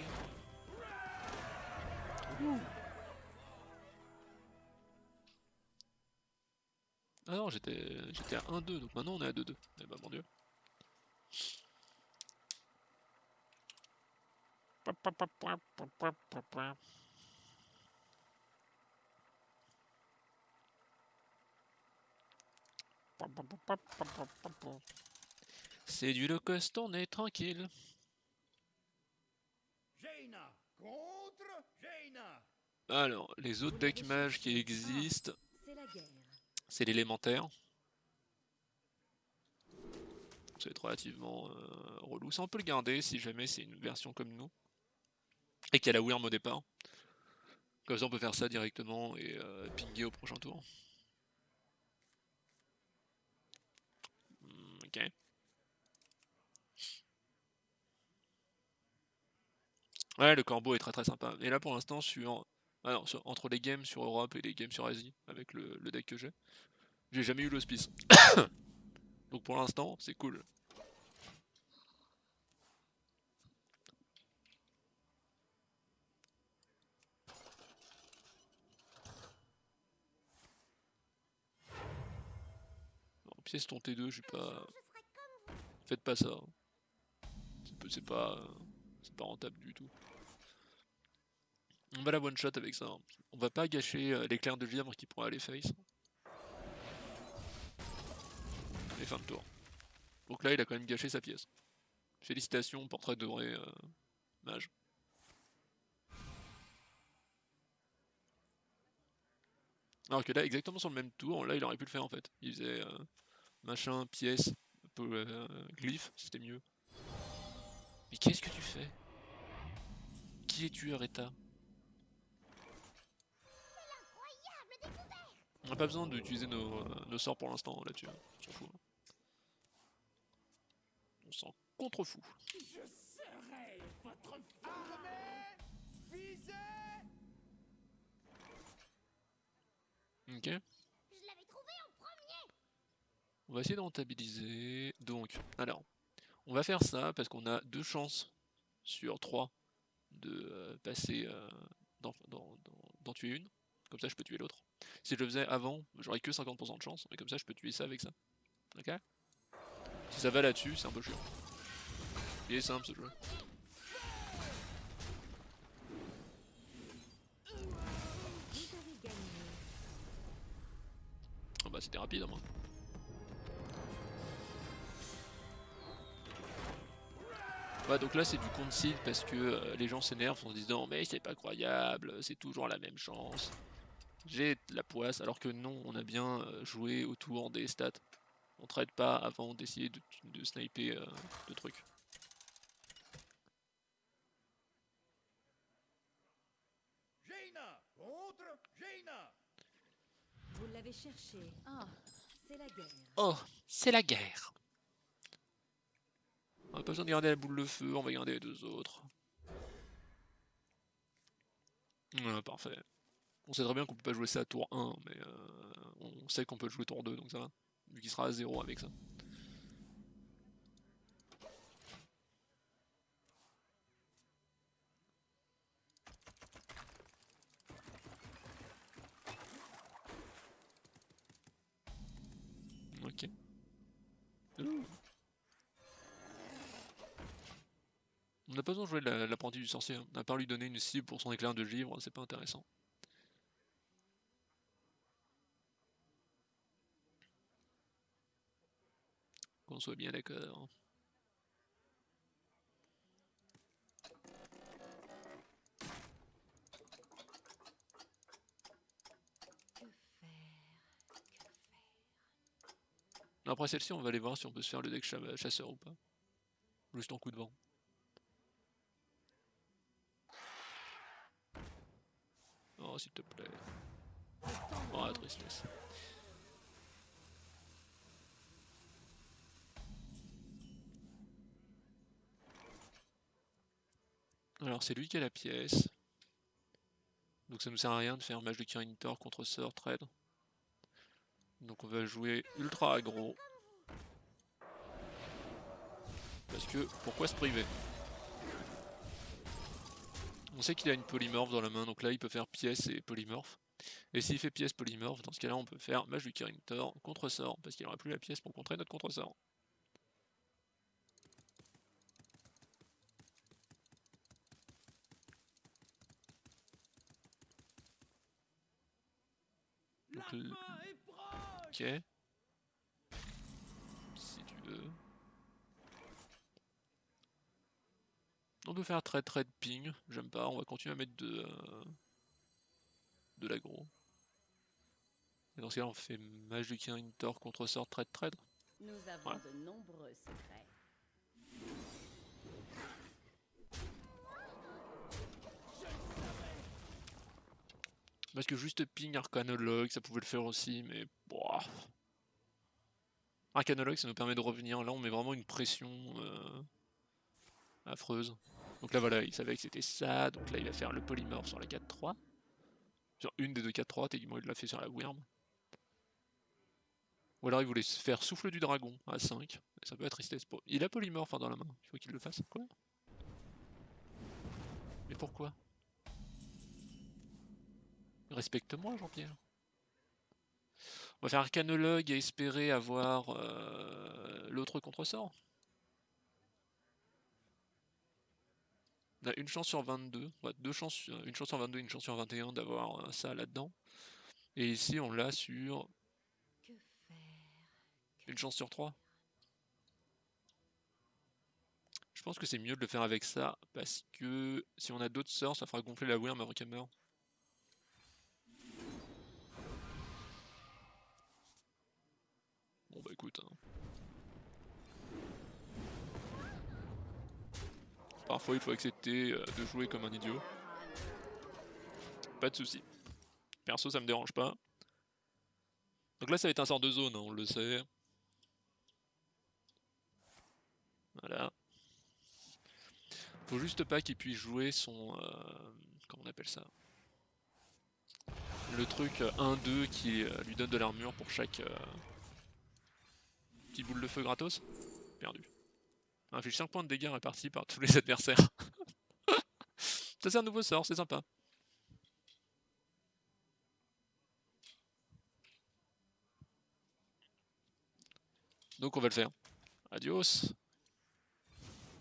Ah non, j'étais j'étais à 1-2, donc maintenant on est à 2-2. Eh bah mon dieu. C'est du low cost, on est tranquille. Jaina contre Jaina. Alors, les autres decks mages qui existent. C'est l'élémentaire. Être relativement euh, relou. Ça, on peut le garder si jamais c'est une version comme nous. Et qu'il y a Wyrm au départ. Comme ça, on peut faire ça directement et euh, pinguer au prochain tour. Hmm, ok. Ouais, le corbeau est très très sympa. Et là, pour l'instant, sur... Ah non, entre les games sur Europe et les games sur Asie, avec le, deck que j'ai, j'ai jamais eu l'hospice. Donc pour l'instant, c'est cool. Pièce ton T2, je suis pas... Faites pas ça. Hein. C'est pas... Euh, c'est pas rentable du tout. On va la one shot avec ça. hein. On va pas gâcher euh, l'éclair de vivre qui pourrait aller face. Et fin de tour. Donc là, il a quand même gâché sa pièce. Félicitations, portrait doré, euh, mage. Alors que là, exactement sur le même tour, là, il aurait pu le faire en fait. Il faisait euh, machin, pièce, euh, glyphe, c'était mieux. Mais qu'est-ce que tu fais? Qui es-tu, Areta On n'a pas besoin d'utiliser nos, nos sorts pour l'instant là-dessus. hein. On s'en fout. hein. On s'en contre-fout. Je serai votre armée visée Ok. Je l'avais trouvé en premier. On va essayer de rentabiliser. Donc, alors, on va faire ça parce qu'on a deux chances sur trois de euh, passer euh, d'en tuer une. Comme ça, je peux tuer l'autre. Si je le faisais avant, j'aurais que 50% de chance. Et comme ça, je peux tuer ça avec ça. Ok? Si ça va là-dessus, c'est un peu chiant. Il est simple ce jeu. Ah bah, c'était rapide, moi. Ouais, donc là c'est du concile parce que euh, les gens s'énervent en se disant mais c'est pas croyable, c'est toujours la même chance. J'ai de la poisse, alors que non, on a bien euh, joué autour des stats. On traite pas avant d'essayer de, de sniper euh, de trucs. Jaina contre Jaina. Vous l'avez cherché. Ah, c'est la guerre. Oh, c'est la guerre. On a pas besoin de garder la boule de feu, on va garder les deux autres. Ouais, parfait. On sait très bien qu'on peut pas jouer ça à tour 1, mais euh, on sait qu'on peut le jouer tour 2, donc ça va. Vu qu'il sera à 0 avec ça. Ok. On n'a pas besoin de jouer la- l'apprenti du sorcier, hein. à part lui donner une cible pour son éclair de givre, c'est pas intéressant. Soit bien d'accord. Après celle-ci, on va aller voir si on peut se faire le deck cha- chasseur ou pas. Juste en coup de vent. Oh, s'il te plaît. Oh, la tristesse. Alors, c'est lui qui a la pièce. Donc ça nous sert à rien de faire match de Kirin Tor contre Sir Trade. Donc on va jouer ultra aggro. Parce que, pourquoi se priver? On sait qu'il a une polymorphe dans la main, donc là il peut faire pièce et polymorphe. Et s'il fait pièce polymorphe, dans ce cas-là on peut faire match du Kirin Tor contre sort, parce qu'il n'aura plus la pièce pour contrer notre contre-sort. La Donc, le- fin est proche Ok. Si tu veux. On peut faire trade trade ping, j'aime pas, on va continuer à mettre de, euh, de l'aggro. Et dans ce cas on fait mage du Kirin Tor contre sort trade trade. Nous avons de nombreux secrets. Parce que juste ping arcanologue, ça pouvait le faire aussi, mais boah. Arcanologue ça nous permet de revenir, là on met vraiment une pression euh, affreuse. Donc là voilà, il savait que c'était ça, donc là il va faire le polymorphe sur la 4-3. Sur une des deux 4-3, techniquement il l'a fait sur la Wyrm. Ou alors il voulait faire souffle du dragon à 5, et ça peut être tristesse. Il a polymorphe hein, dans la main, il faut qu'il le fasse, quoi Mais pourquoi? Respecte-moi Jean-Pierre. On va faire arcanologue et espérer avoir euh, l'autre contresort. On a une chance sur 22, ouais, deux chances, euh, une chance sur 22, une chance sur 21 d'avoir euh, ça là-dedans. Et ici on l'a sur une chance sur 3. Je pense que c'est mieux de le faire avec ça, parce que si on a d'autres sorts, ça fera gonfler la Wyrm avant qu'elle meure. Bon bah écoute. hein. Parfois il faut accepter euh, de jouer comme un idiot. Pas de soucis. Perso ça me dérange pas. Donc là ça va être un sort de zone, hein, on le sait. Voilà. Faut juste pas qu'il puisse jouer son... euh, comment on appelle ça? Le truc euh, 1-2 qui euh, lui donne de l'armure pour chaque... Petit boule de feu gratos Perdu. Inflige 5 points de dégâts répartis par tous les adversaires. ça c'est un nouveau sort, c'est sympa. Donc on va le faire. Adios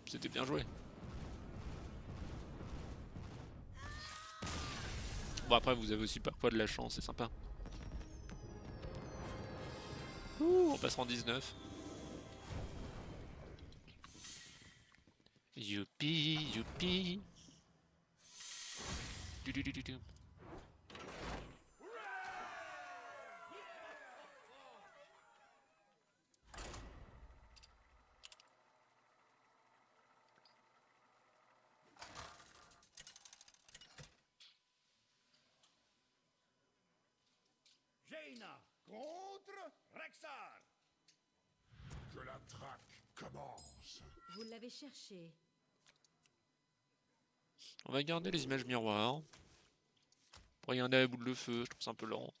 C'était bien joué. Bon après vous avez aussi parfois de la chance, c'est sympa. On passera en 19. Youpi, youpi. Du, du, du, du, du. Jaina contre Rexar. Que la traque commence. Vous l'avez cherché. On va garder les images miroirs. Pour regarder la boule de feu, je trouve ça un peu lent.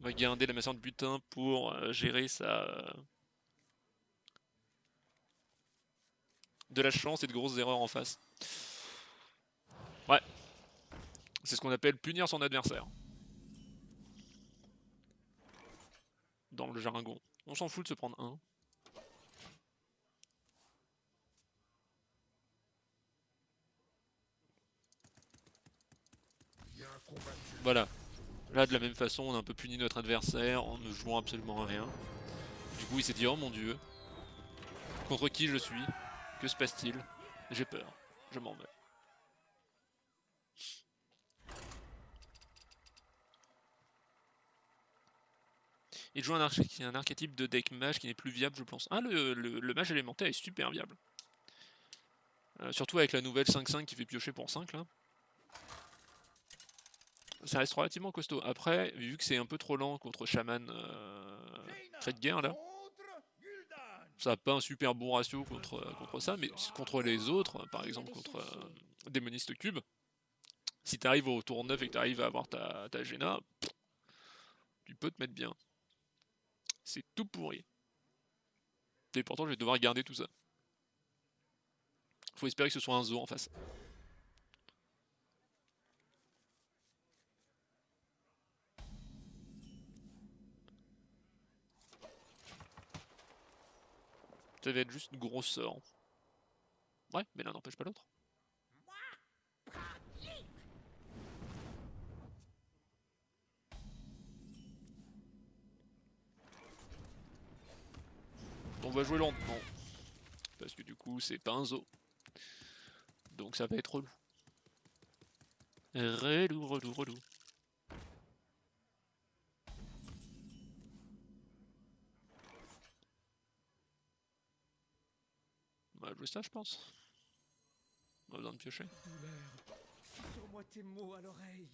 On va garder la masseur de butin pour euh, gérer sa... euh, De la chance et de grosses erreurs en face. Ouais. C'est ce qu'on appelle punir son adversaire. Dans le jargon. On s'en fout de se prendre un. Bien combattu. Voilà. Là, de la même façon, on a un peu puni notre adversaire en ne jouant absolument rien. Du coup, il s'est dit Oh mon dieu, contre qui je suis? Que se passe-t-il? J'ai peur, je m'en vais. Il joue un, archétype de deck mage qui n'est plus viable, je pense. Ah, le mage élémentaire est super viable. Euh, surtout avec la nouvelle 5-5 qui fait piocher pour 5 là ça reste relativement costaud. Après, vu que c'est un peu trop lent contre Shaman euh, trait de guerre là, ça n'a pas un super bon ratio contre, euh, contre ça, mais contre les autres, par exemple contre euh, Démoniste Cube, si tu arrives au tour 9 et que tu arrives à avoir ta, ta pff, tu peux te mettre bien. C'est tout pourri. Et pourtant, je vais devoir garder tout ça. Faut espérer que ce soit un zoo en face. Ça va être juste gros sort. Ouais, mais l'un n'empêche pas l'autre. On va jouer lentement. Parce que du coup, c'est pas un zoo. Donc ça va être relou. Relou, relou, relou. Va jouer ça, je pense. On a besoin de piocher. Sur-moi tes mots à l'oreille.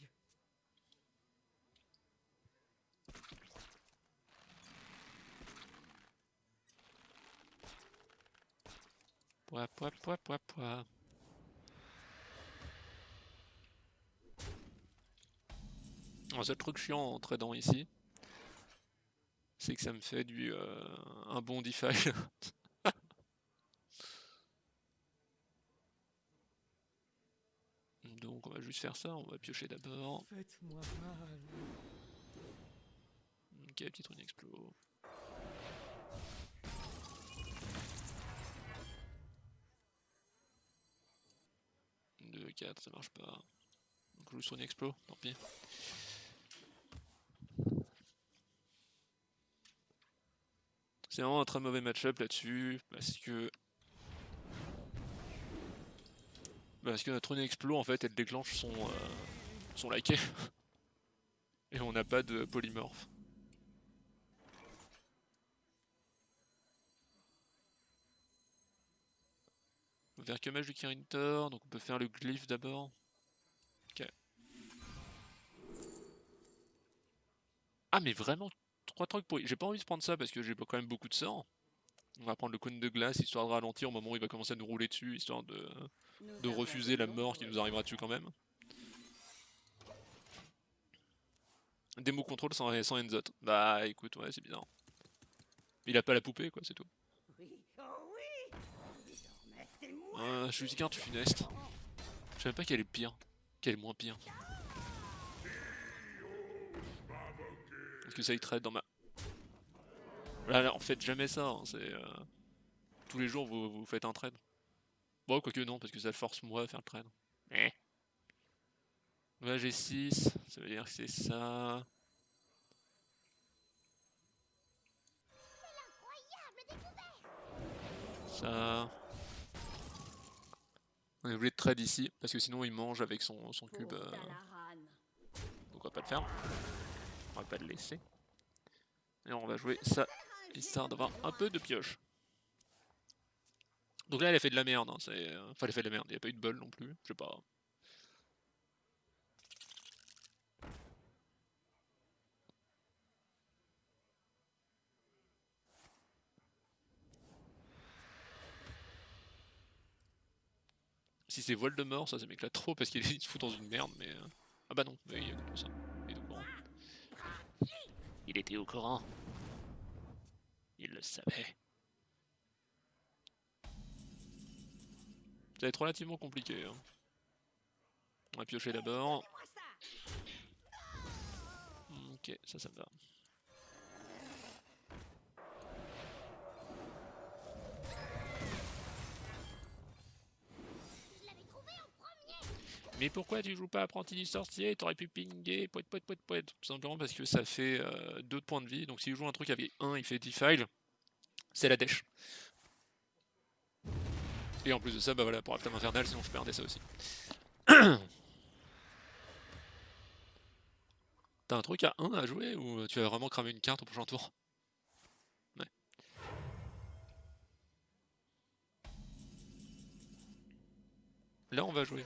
Alors, seul truc chiant en tradant ici, c'est que ça me fait du euh, un bon defile. Donc on va juste faire ça, on va piocher d'abord. Faites-moi mal. petite rune explo. Deux, 4, ça marche pas. Donc je joue sur une explo, tant pis. C'est vraiment un très mauvais match-up là-dessus, parce que... Parce que notre rune explo, en fait, elle déclenche son, euh, son laquais. Et on n'a pas de polymorphe. On va faire que mage du Kirintor, donc on peut faire le glyphe d'abord. Ok. Ah mais vraiment, trois trucs pour... J'ai pas envie de prendre ça parce que j'ai quand même beaucoup de sorts. On va prendre le cône de glace histoire de ralentir au moment où il va commencer à nous rouler dessus, histoire de, de refuser la mort qui nous arrivera dessus quand même. Démo contrôle sans, sans Enzot. Bah écoute, ouais, c'est bizarre. Il a pas la poupée, quoi, c'est tout. Euh, je suis carte funeste. Je savais pas qu'elle est pire. Qu'elle est moins pire. Parce que ça y trade dans ma... Là, en fait jamais ça, hein, c'est... euh, Tous les jours vous, vous faites un trade. Bon, quoique non, parce que ça force moi à faire le trade. Eh. Là j'ai 6, ça veut dire que c'est ça... Ça... On est obligé de trade ici, parce que sinon il mange avec son, son cube. euh, Dalaran. donc on va pas le faire. On va pas le laisser. Et on va jouer ça, histoire d'avoir un peu de pioche. Donc là elle a fait de la merde, hein, euh, Enfin elle a fait de la merde, il n'y a pas eu de bol non plus, je sais pas. Si c'est Voldemort, ça, ça m'éclate trop parce qu'il se fout dans une merde, mais... euh, Ah bah non, oui, il y a. Il était au courant. Il le savait. Ça va être relativement compliqué. hein. On va piocher d'abord. Ok, ça, ça me va. Mais pourquoi tu joues pas apprenti du sorcier? T'aurais pu pinguer, poète, poète, poète, poète. Tout simplement parce que ça fait 2 points de vie. Donc s'il joue un truc avec 1, il fait defile. C'est la dèche. Et en plus de ça, bah voilà, pour Aptam Infernal, sinon je perdais ça aussi. T'as un truc à 1 à jouer ou tu vas vraiment cramer une carte au prochain tour? Ouais. Là on va jouer.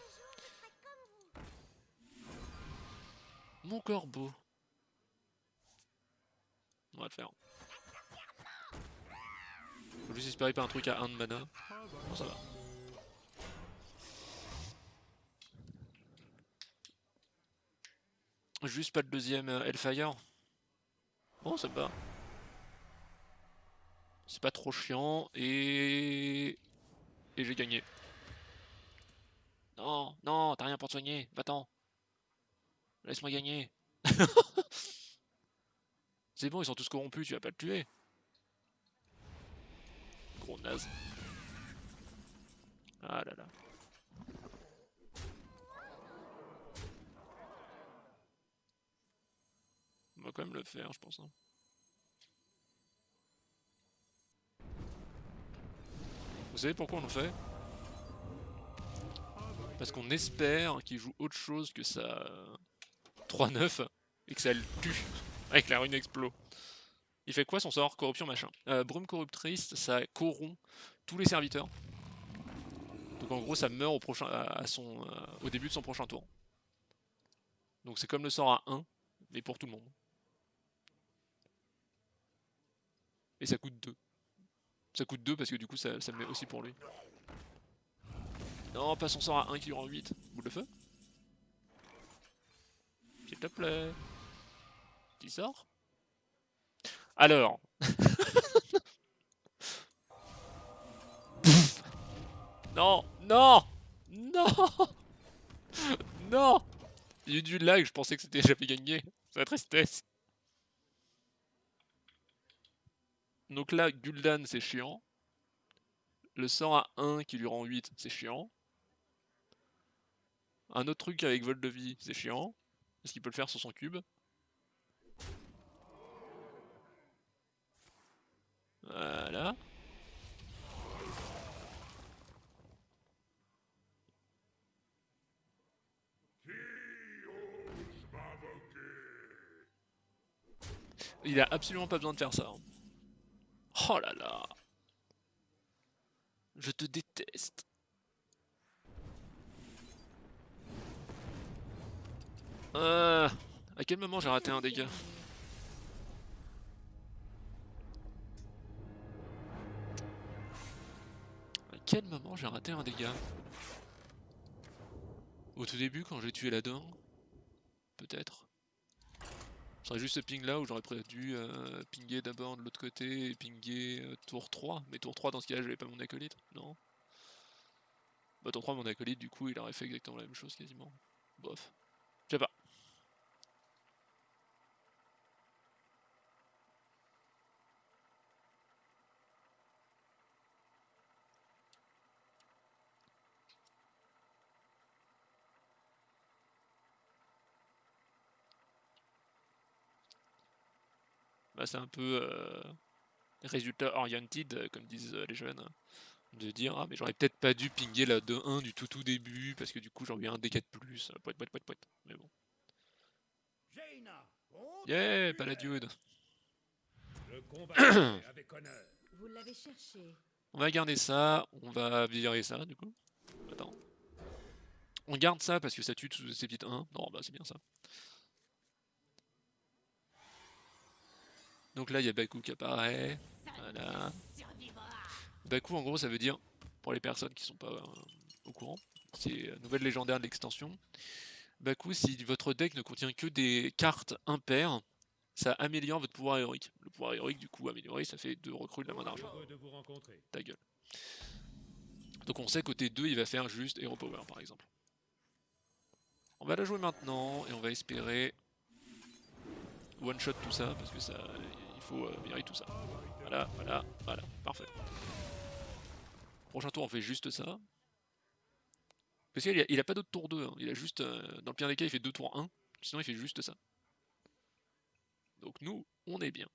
Mon corbeau. On va le faire. Faut juste espérer pas un truc à 1 de mana. Bon, ça va. Juste pas le deuxième euh, Hellfire. Bon, ça me va. C'est pas trop chiant et... Et j'ai gagné. Non, non, t'as rien pour te soigner. Va-t'en. Laisse-moi gagner. C'est bon, ils sont tous corrompus, tu vas pas le tuer. Gros naze. Ah là là. On va quand même le faire, je pense. hein. Vous savez pourquoi on le fait? Parce qu'on espère qu'il joue autre chose que sa 3-9 et que ça le tue avec la rune explo. Il fait quoi son sort Corruption machin? Euh, brume corruptrice, ça corrompt tous les serviteurs. Donc en gros ça meurt au, à son, euh, au début de son prochain tour. Donc c'est comme le sort à 1, mais pour tout le monde. Et ça coûte 2. Ça coûte 2 parce que du coup ça, ça le met aussi pour lui. Non, pas son sort à 1 qui lui rend 8. Boule de feu? S'il te plaît. Petit sort? Alors. Non, non, non, non. Il y a eu du lag, je pensais que c'était j'avais gagné. C'est la tristesse. Donc là, Gul'dan, c'est chiant. Le sort à 1 qui lui rend 8, c'est chiant. Un autre truc avec vol de vie, c'est chiant. Parce qu'il peut le faire sur son cube. Voilà. Il a absolument pas besoin de faire ça. hein. Oh là là. Je te déteste. Euh, à quel moment j'ai raté un dégât À quel moment j'ai raté un dégât Au tout début quand j'ai tué la dent Peut-être. Serait juste ce ping là où j'aurais dû euh, pinguer d'abord de l'autre côté et pinguer euh, tour 3. Mais tour 3 dans ce cas là j'avais pas mon acolyte, non? Bah tour 3 mon acolyte du coup il aurait fait exactement la même chose quasiment. Bof. Je sais pas. C'est un peu euh, résultat oriented, euh, comme disent euh, les jeunes, de dire ah mais j'aurais peut-être pas dû pinguer la 2-1 du tout tout début parce que du coup j'aurais eu un dégât de plus, euh, poète poète poète poète. Mais bon. Yeah, pas la dude. Je combattrai avec honneur. Vous l'avez cherché. On va garder ça, on va virer ça du coup. Attends. On garde ça parce que ça tue tous ces petites 1. Non bah c'est bien ça. Donc là il y a Baku qui apparaît. Voilà. Baku en gros ça veut dire, pour les personnes qui sont pas euh, au courant, c'est la nouvelle légendaire de l'extension. Baku si votre deck ne contient que des cartes impaires, ça améliore votre pouvoir héroïque. Le pouvoir héroïque du coup amélioré ça fait deux recrues de la main d'argent. Ta gueule. Donc on sait côté 2 il va faire juste Hero Power par exemple. On va la jouer maintenant et on va espérer one shot tout ça parce que ça il faut euh, virer tout ça. Voilà, voilà, voilà, parfait. Prochain tour on fait juste ça. Parce qu'il a, il a pas d'autre tour 2, hein. il a juste, euh, dans le pire des cas il fait 2 tours 1, sinon il fait juste ça. Donc nous, on est bien.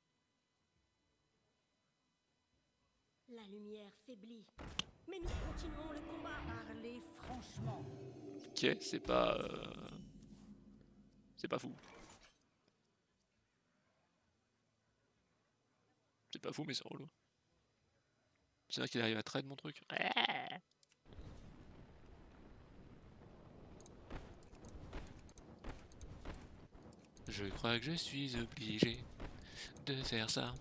La lumière faiblit. Mais nous continuons le combat. Parlez franchement. Ok, c'est pas... euh, C'est pas fou. Pas fou, mais c'est relou. C'est vrai qu'il arrive à trade mon truc. Je crois que je suis obligé de faire ça.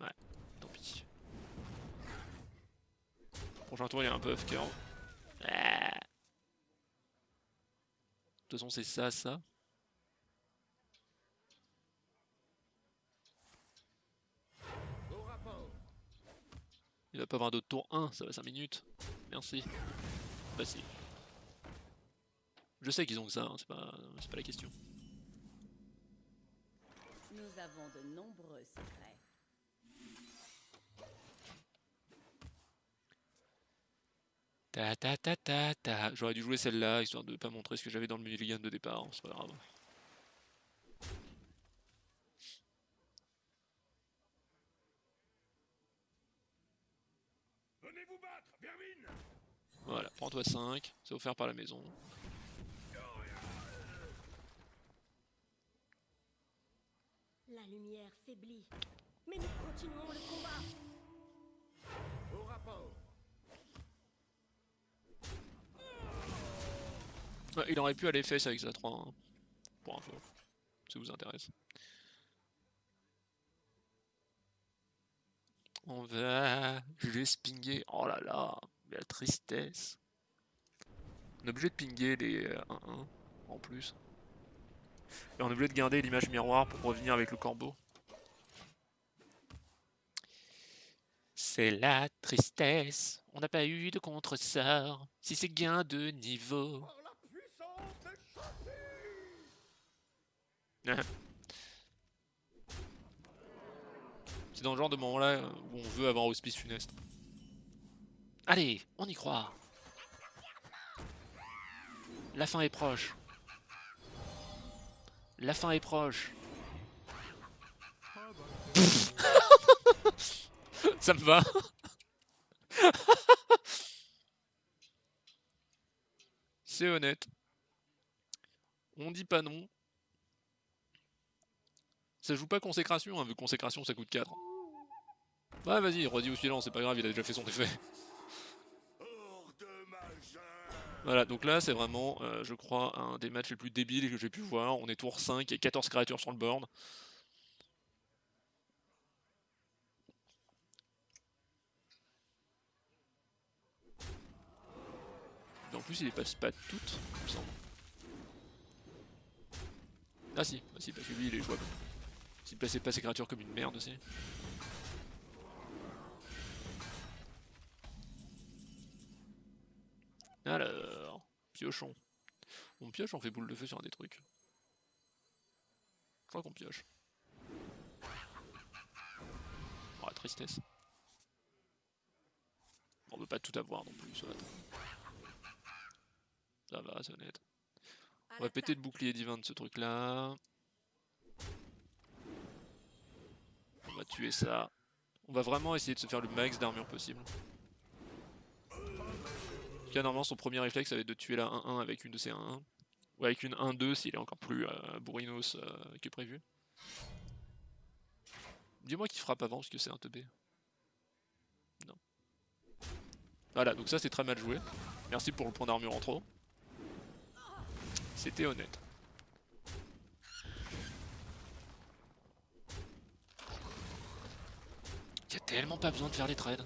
Ouais, tant pis. Prochain tour, il y a un puff qui est en-. De toute façon, c'est ça, ça. Il va pas avoir d'autre tour 1, ça va 5 minutes. Merci. Bah. Je sais qu'ils ont que ça, hein, c'est pas, pas la question. Nous avons de nombreux secrets. Ta ta ta ta ta. J'aurais dû jouer celle-là, histoire de pas montrer ce que j'avais dans le mulligan de départ, hein, c'est pas grave. Voilà, prends-toi 5, c'est offert par la maison. La lumière faiblit. Mais nous continuons le combat. Au rapport. Ouais, il aurait pu aller fesses avec sa 3 hein, pour info, si ça vous intéresse. On va juste pinguer. Oh là là, la tristesse. On est obligé de pinguer les euh, 1-1 en plus. Et on est obligé de garder l'image miroir pour revenir avec le corbeau. C'est la tristesse. On n'a pas eu de contre-sort. Si c'est gain de niveau. C'est dans le genre de moment-là euh, où on veut avoir hospice funeste. Allez, on y croit. La fin est proche. La fin est proche. Ça me va. C'est honnête. On dit pas non. Ça joue pas consécration, hein, vu que consécration ça coûte 4. Ouais, vas-y, redis au suivant, c'est pas grave, il a déjà fait son effet. Voilà, donc là c'est vraiment, euh, je crois, un des matchs les plus débiles que j'ai pu voir. On est tour 5 et 14 créatures sur le board. En plus, il les passe pas toutes, il me semble. Ah si, ah si, parce que lui il est jouable. S'il plaçait pas ses créatures comme une merde aussi. Alors, piochon. On pioche, on fait boule de feu sur un des trucs. Je crois qu'on pioche. Oh, la tristesse. On veut pas tout avoir non plus, ça va. Ça va, c'est honnête. On va péter le bouclier divin de ce truc là. On va tuer ça. On va vraiment essayer de se faire le max d'armure possible. Normalement, son premier réflexe, ça va être de tuer la 1-1 avec une de ses 1-1. Ou avec une 1-2 s'il est encore plus euh, bourrinos euh, que prévu. Dis-moi qu'il frappe avant parce que c'est un teubé. Non. Voilà, donc ça c'est très mal joué. Merci pour le point d'armure en trop. C'était honnête. Y a tellement pas besoin de faire les trades.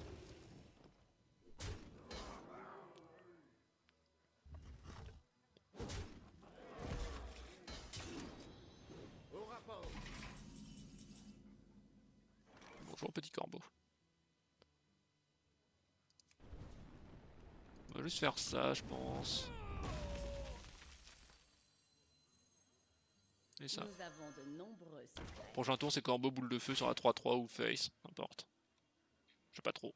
Bonjour petit corbeau. Faire ça, je pense. Et ça. Prochain tour, c'est corbeau, boule de feu sur la 3-3 ou face, n'importe. Je sais pas trop.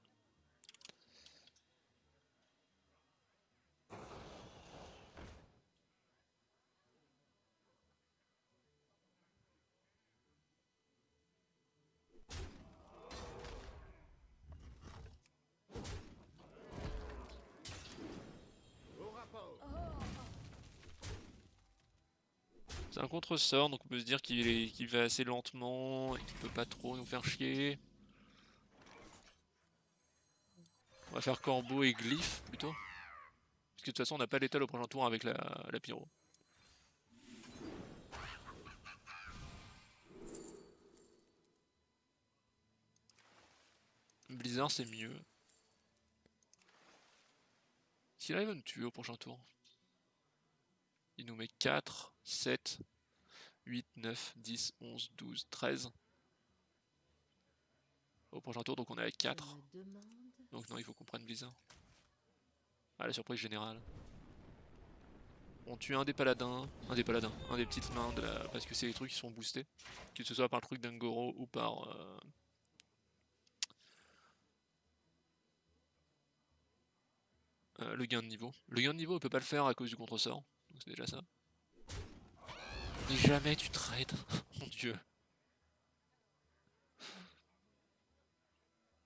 Contre-sort, donc on peut se dire qu'il va assez lentement et qu'il peut pas trop nous faire chier. On va faire corbeau et glyphe plutôt. Parce que de toute façon on n'a pas l'étal au prochain tour avec la, la pyro. Blizzard c'est mieux. S'il arrive à nous tuer au prochain tour. Il nous met 4, 7, 8, 9, 10, 11, 12, 13. Au prochain tour, donc on est à 4. Je me demande Donc non, il faut qu'on prenne Blizzard. Ah, la surprise générale. On tue un des paladins, un des paladins, un des petites mains, de la... parce que c'est les trucs qui sont boostés. Que ce soit par le truc d'Angoro ou par... euh, euh, le gain de niveau. Le gain de niveau, on peut pas le faire à cause du contre-sort. Donc c'est déjà ça. Mais jamais tu trades, mon dieu.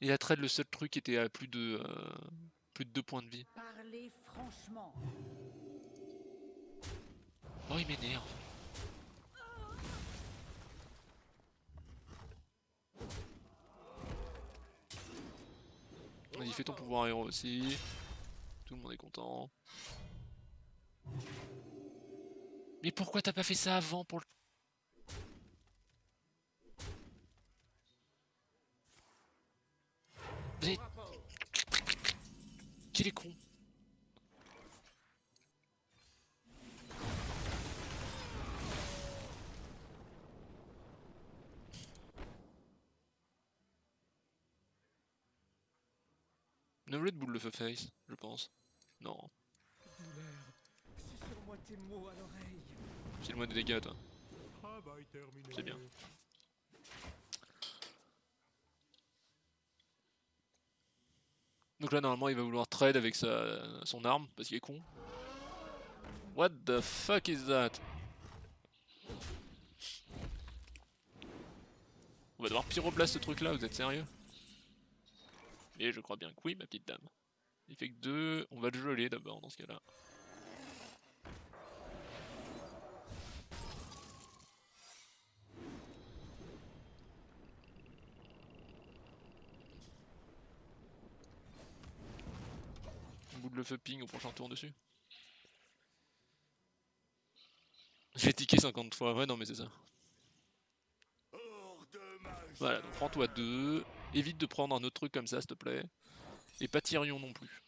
Il a trade le seul truc qui était à plus de euh, plus de 2 points de vie. Parlez franchement. Oh il m'énerve. Vas-y fais ton pouvoir héros aussi. Tout le monde est content. Mais pourquoi t'as pas fait ça avant pour le... Mais... Qu'il est con Novelet de boule feu face, je pense. Non, Douleur, susurre-moi tes mots à l'oreille. File-moi des dégâts toi. C'est bien. Donc là, normalement, il va vouloir trade avec sa, son arme, parce qu'il est con. What the fuck is that? On va devoir pyroblast ce truc là, vous êtes sérieux? Et je crois bien que oui, ma petite dame. Il fait que deux, on va le geler d'abord dans ce cas-là. Le feu ping au prochain tour dessus. J'ai tiqué 50 fois, ouais non mais c'est ça. Voilà, donc prends-toi deux. Évite de prendre un autre truc comme ça s'il te plaît. Et pas Tyrion non plus.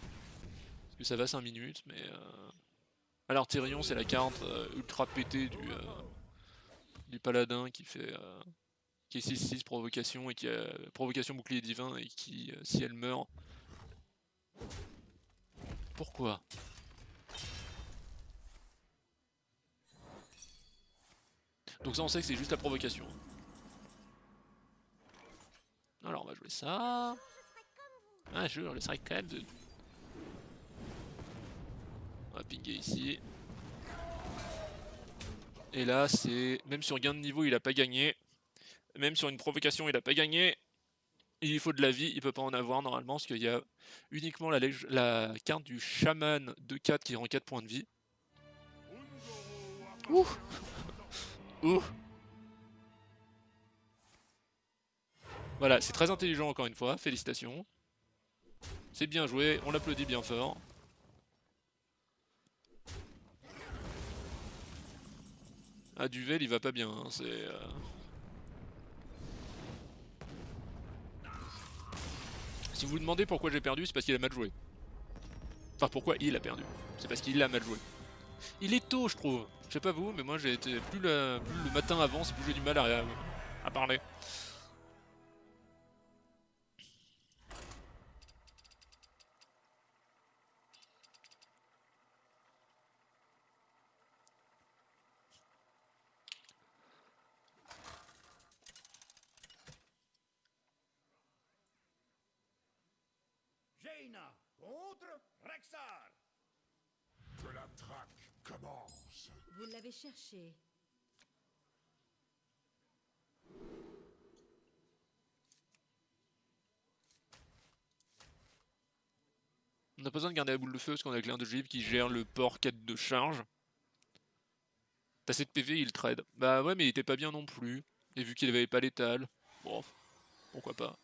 Parce que ça va 5 minutes, mais... Euh... Alors Tyrion c'est la carte euh, ultra pétée du, euh, du paladin qui fait... Qui est 6-6 provocation et qui a provocation bouclier divin et qui, si elle meurt, pourquoi Donc ça on sait que c'est juste la provocation. Alors on va jouer ça. Ah je le serai quand même. On va pinguer ici. Et là c'est... Même sur gain de niveau il a pas gagné. Même sur une provocation il a pas gagné. Il faut de la vie, il peut pas en avoir normalement parce qu'il y a uniquement la, la, carte du chaman de 4 qui rend 4 points de vie. Ouh Ouh Voilà, c'est très intelligent encore une fois, félicitations. C'est bien joué, on l'applaudit bien fort. Ah, Duvel il va pas bien, hein, c'est... Euh... Si vous vous demandez pourquoi j'ai perdu, c'est parce qu'il a mal joué. Enfin, pourquoi il a perdu C'est parce qu'il a mal joué. Il est tôt, je trouve. Je sais pas vous, mais moi j'ai été plus le, matin avance, plus j'ai du mal à, à parler. Jaina contre Rexar. Que la traque commence. Vous On n'a pas besoin de garder la boule de feu parce qu'on a Claire de Givre qui gère le port 4 de charge. T'as 7 PV, il trade. Bah ouais, mais il était pas bien non plus. Et vu qu'il avait pas l'étal, bon, pourquoi pas.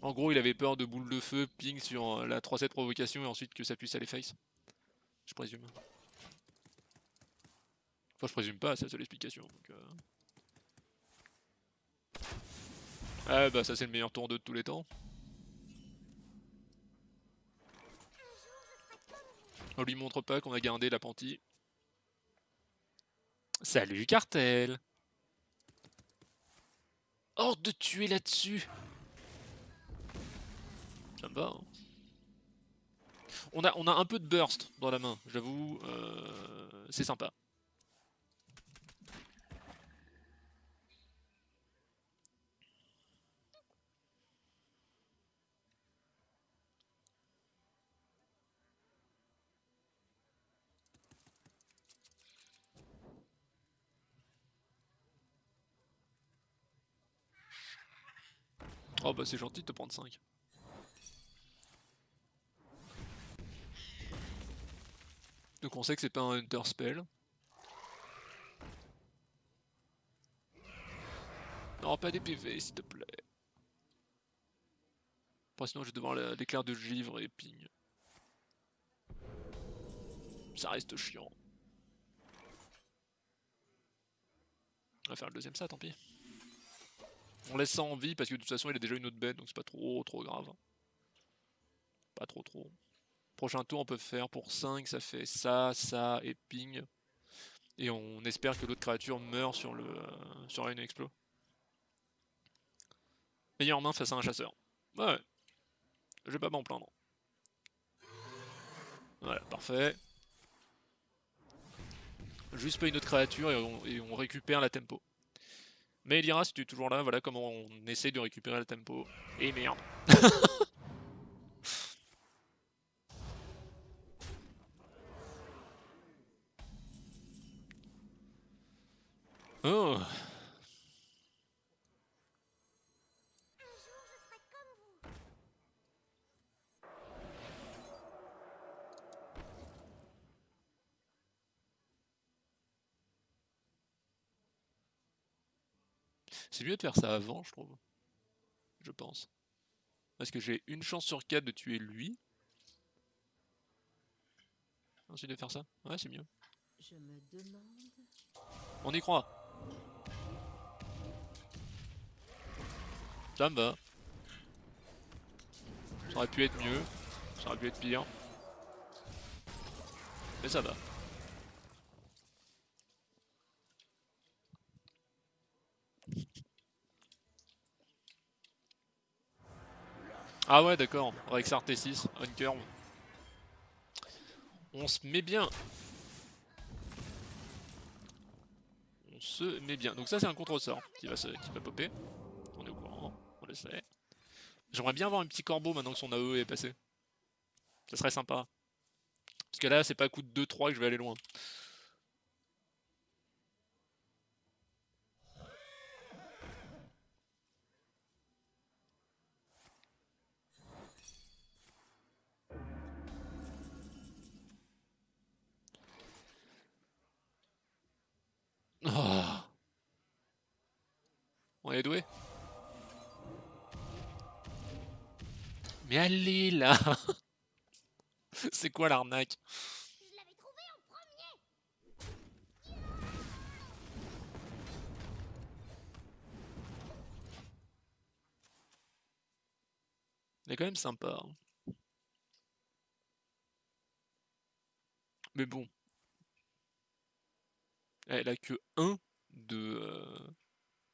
En gros, il avait peur de boule de feu, ping sur euh, la 3-7 provocation et ensuite que ça puisse aller face. Je présume. Enfin, je présume pas, c'est la seule explication. Euh... Ah bah ça c'est le meilleur tour 2 de tous les temps. On lui montre pas qu'on a gardé l'apprenti. Salut cartel Hors de tuer là-dessus Ça me va. Hein. On, a, on a un peu de burst dans la main, j'avoue. Euh, c'est sympa. Oh bah c'est gentil de te prendre 5. Donc on sait que c'est pas un Hunter Spell. Non, pas des PV s'il te plaît. Sinon je vais devoir l'éclair de givre et ping. Ça reste chiant. On va faire le deuxième ça, tant pis. On laisse ça en vie parce que de toute façon il a déjà une autre bête donc c'est pas trop trop grave. Pas trop trop. Prochain tour on peut faire pour 5, ça fait ça, ça et ping. Et on espère que l'autre créature meurt sur le euh, sur une explo. Meilleure main face à un chasseur. Ouais. Je vais pas m'en plaindre. Voilà, parfait. juste pas une autre créature et on, récupère la tempo. Mais Elira, si tu es toujours là, voilà comment on essaye de récupérer la tempo. Et merde. C'est mieux de faire ça avant, je trouve. Je pense. Parce que j'ai une chance sur 4 de tuer lui. Ensuite de faire ça Ouais, c'est mieux. Je me demande. On y croit. Ça me va. Ça aurait pu être mieux. Ça aurait pu être pire. Mais ça va. Ah ouais d'accord, Rexar T6, on curve. On se met bien. On se met bien. Donc ça c'est un contre-sort qui va, qui va popper. On est au courant, on le sait. J'aimerais bien avoir un petit corbeau maintenant que son AE est passé. Ça serait sympa. Parce que là c'est pas coup de 2-3 que je vais aller loin. Oh. On est Mais allez là C'est quoi l'arnaque? Il est quand même sympa. hein. Mais bon. Elle a que 1 de euh,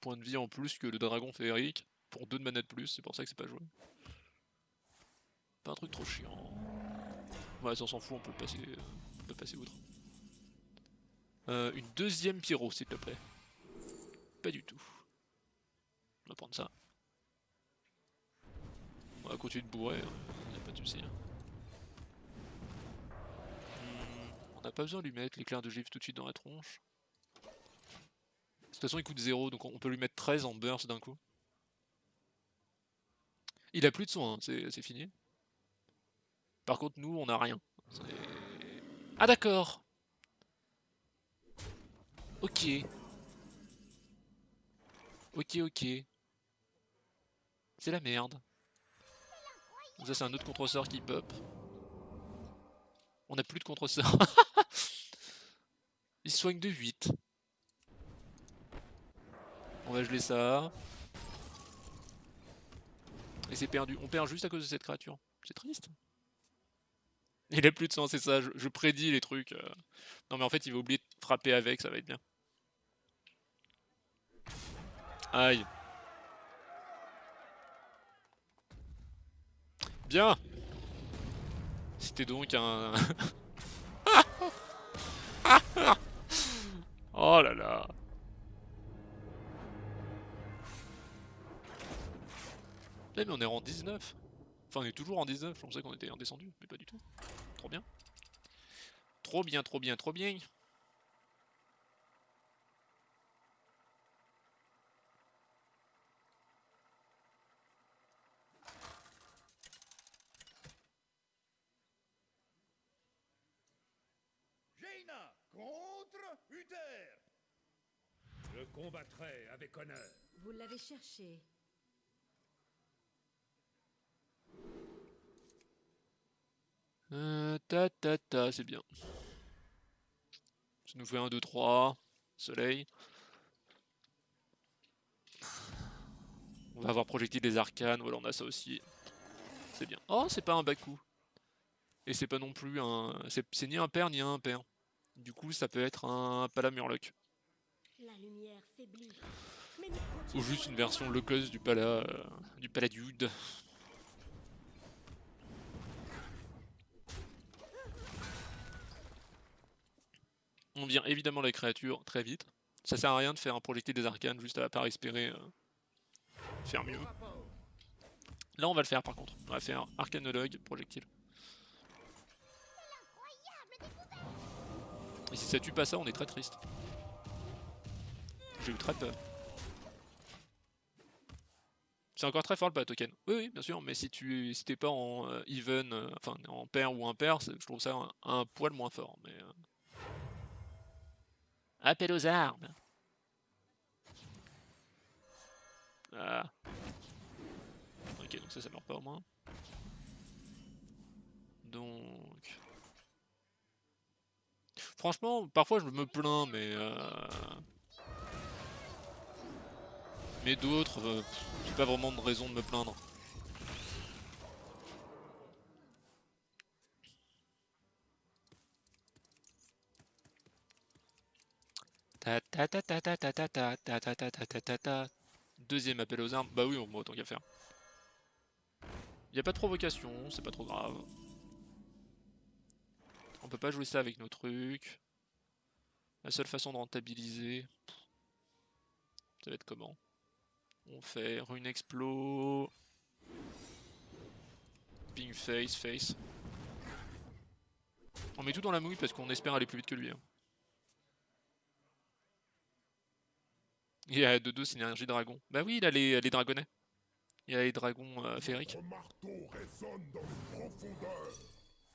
points de vie en plus que le dragon féerique pour 2 de mana de plus, c'est pour ça que c'est pas joué. Pas un truc trop chiant. Ouais, ça on s'en fout, on peut passer, euh, on peut passer outre. Euh, une deuxième pyro, s'il te plaît. Pas du tout. On va prendre ça. On va continuer de bourrer, hein. y a pas de soucis. hein. Hmm, on n'a pas besoin de lui mettre l'éclair de gifle tout de suite dans la tronche. De toute façon, il coûte 0, donc on peut lui mettre 13 en burst d'un coup. Il a plus de soins, hein, c'est fini. Par contre, nous, on a rien. Ah d'accord Ok. Ok, ok. C'est la merde. Ça c'est un autre contre-sort qui pop. On a plus de contre-sort. Il soigne de 8. On va geler ça. Et c'est perdu. On perd juste à cause de cette créature. C'est triste. Il a plus de sang, c'est ça. Je, je prédis les trucs. euh. Non mais en fait il va oublier de frapper avec, ça va être bien. Aïe. Bien C'était donc un... oh là là Eh mais on est en 19 Enfin on est toujours en 19, je pensais qu'on était redescendu, mais pas du tout. Trop bien. Trop bien, trop bien, trop bien. Jaina contre Uther. Je combattrai avec honneur. Vous l'avez cherché. Euh, ta ta ta, c'est bien. Ça nous fait 1, 2, 3. Soleil. On va avoir projectile des arcanes, voilà on a ça aussi. C'est bien. Oh, c'est pas un Baku. Et c'est pas non plus un... C'est ni un père ni un père. Du coup, ça peut être un Palamurloc. La lumière faiblit. Ou juste une version cost du Pala... euh, du Paladude. On vire évidemment la créature très vite. Ça sert à rien de faire un projectile des arcanes, juste à part espérer euh, faire mieux. Là on va le faire par contre. On va faire arcanologue, projectile. Et si ça tue pas ça, on est très triste. J'ai eu très peur. C'est encore très fort le token. Oui, oui, bien sûr, mais si tu si t'es pas en euh, even, euh, enfin en pair ou impair, je trouve ça un, poil moins fort. Mais. Appel aux armes. Ah. Ok, donc ça, ça meurt pas au moins. Donc. Franchement, parfois je me plains, mais. euh, Mais d'autres, euh, j'ai pas vraiment de raison de me plaindre. Deuxième appel aux armes. Bah oui, on autant qu'à faire. Y a pas de provocation, c'est pas trop grave. On peut pas jouer ça avec nos trucs. La seule façon de rentabiliser, ça va être comment On fait rune explo, ping face, face. On met tout dans la mouille parce qu'on espère aller plus vite que lui. hein. Il a de dos synergie dragon. Bah oui, il a les, les dragonnets. Il a les dragons euh, féeriques.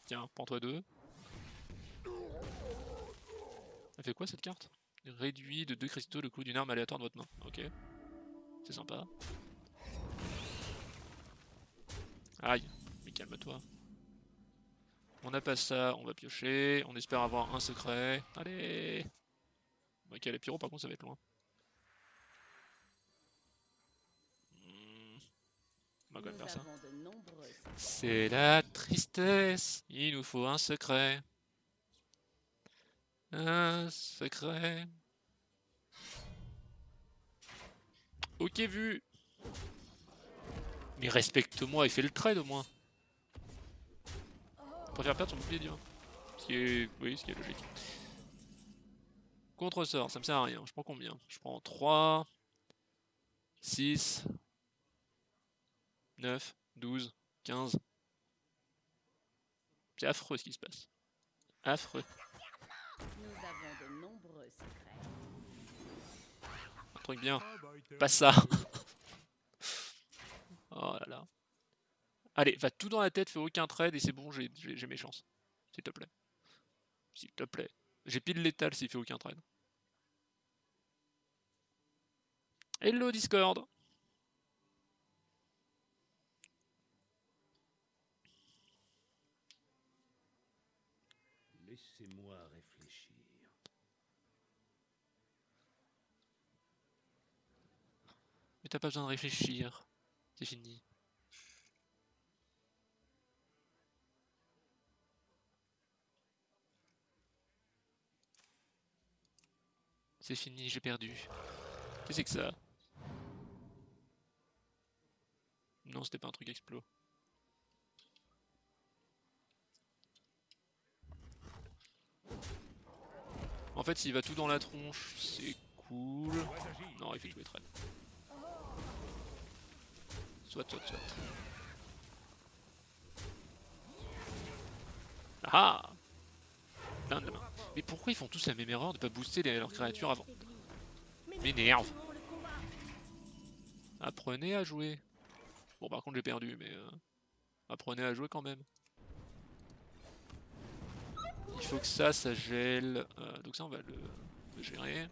Tiens, prends-toi deux. Elle fait quoi cette carte? Réduit de deux cristaux le coût d'une arme aléatoire de votre main. Ok. C'est sympa. Aïe, mais calme-toi. On n'a pas ça, on va piocher. On espère avoir un secret. Allez Ok, les pyros par contre ça va être loin. Hmm. On va quand même Nous faire ça. avons de secrets. C'est la tristesse, il nous faut un secret. Un secret. Ok vu. Mais respecte-moi et fais le trade au moins. Je préfère perdre son bouclier divin. Ce qui est... Oui, ce qui est logique. Contre-sort, ça me sert à rien. Je prends combien? Je prends 3, 6, 9, 12, 15. C'est affreux ce qui se passe. Affreux. Nous avons de nombreux secrets. Un truc bien. Ah bah, Pas t'aime. ça. oh là là. Allez, va tout dans la tête, fais aucun trade et c'est bon, j'ai mes chances. S'il te plaît. S'il te plaît. J'ai pile létal s'il fait aucun trade. Hello Discord Laissez-moi réfléchir. Mais t'as pas besoin de réfléchir. C'est fini. C'est fini, j'ai perdu. Qu'est-ce que c'est que ça? Non, c'était pas un truc explo. En fait, s'il va tout dans la tronche, c'est cool. Non, il fait jouer trade. Ah Plein de mains. Mais pourquoi ils font tous la même erreur de pas booster leurs créatures avant M'énerve. Apprenez à jouer. Bon, par contre, j'ai perdu, mais... euh, apprenez à jouer quand même. Il faut que ça, ça gèle. euh, donc ça, on va le, le gérer.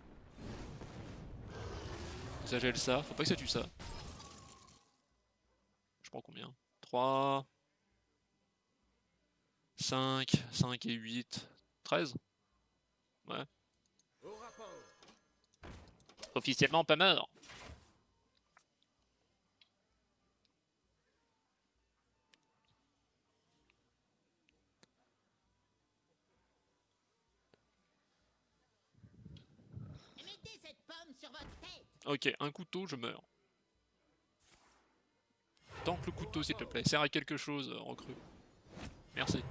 Ça gèle ça. Faut pas que ça tue ça. Prends combien? 3, 5, 5 et 8, 13 Ouais. Officiellement pas mort. Ok, un couteau, je meurs. Tank le couteau, s'il te plaît. Sert à quelque chose, euh, recrue. Merci.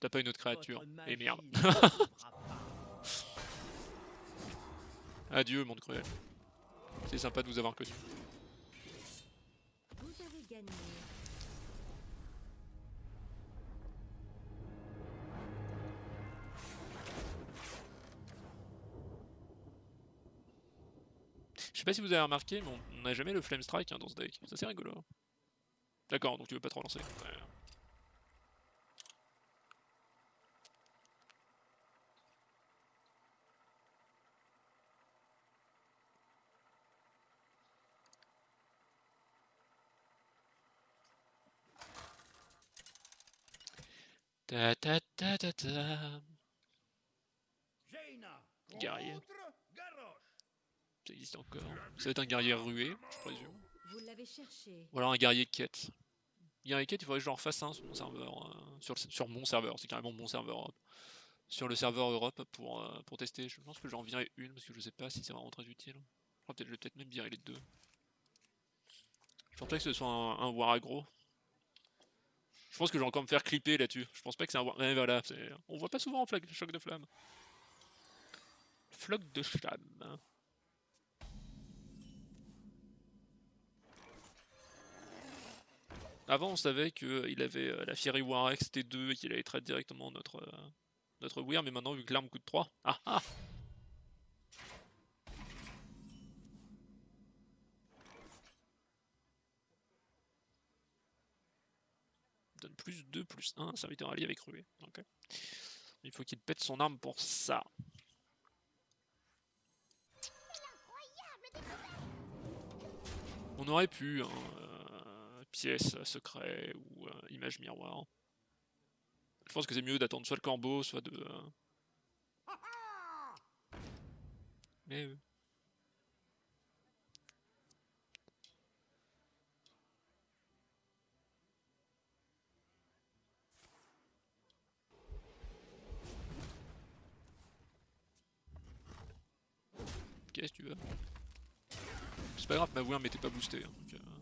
T'as pas une autre créature. Et merde. trompera pas. Adieu, monde cruel. C'est sympa de vous avoir connu. Vous avez gagné. Pas si vous avez remarqué, mais on- n'a jamais le Flame Strike hein, dans ce deck. Ça c'est rigolo. D'accord, donc tu veux pas te relancer. Ouais. Ta ta ta ta ta. Guerrier. Ça existe encore. Ça va être un guerrier rué, je présume. Vous l'avez cherché. Ou alors un guerrier quête. Guerrier quête, il faudrait que j'en fasse un sur mon serveur. euh, sur, le- sur mon serveur, c'est carrément mon serveur Europe. Sur le serveur Europe pour, euh, pour tester. Je pense que j'en virerai une parce que je sais pas si c'est vraiment très utile. Je crois peut-être je vais peut-être même virer les deux. Je pense pas que ce soit un, un war aggro. Je pense que je vais encore me faire clipper là-dessus. Je pense pas que c'est un war. Voilà, c'est- on voit pas souvent en flag, choc de flamme. Floc de flamme. Avant, on savait qu'il avait euh, la Fiery Warex T2 et qu'il allait traiter directement notre, euh, notre Weir, mais maintenant, vu que l'arme coûte 3, ah ah Donne plus 2, plus 1, serviteur allié avec Rué. Ok. Il faut qu'il pète son arme pour ça. On aurait pu, hein, euh, pièce, euh, secret ou euh, image miroir. Je pense que c'est mieux d'attendre soit le corbeau, soit de. euh, Mais. Qu'est-ce que tu veux? C'est pas grave, ma voix m'était pas boostée. hein.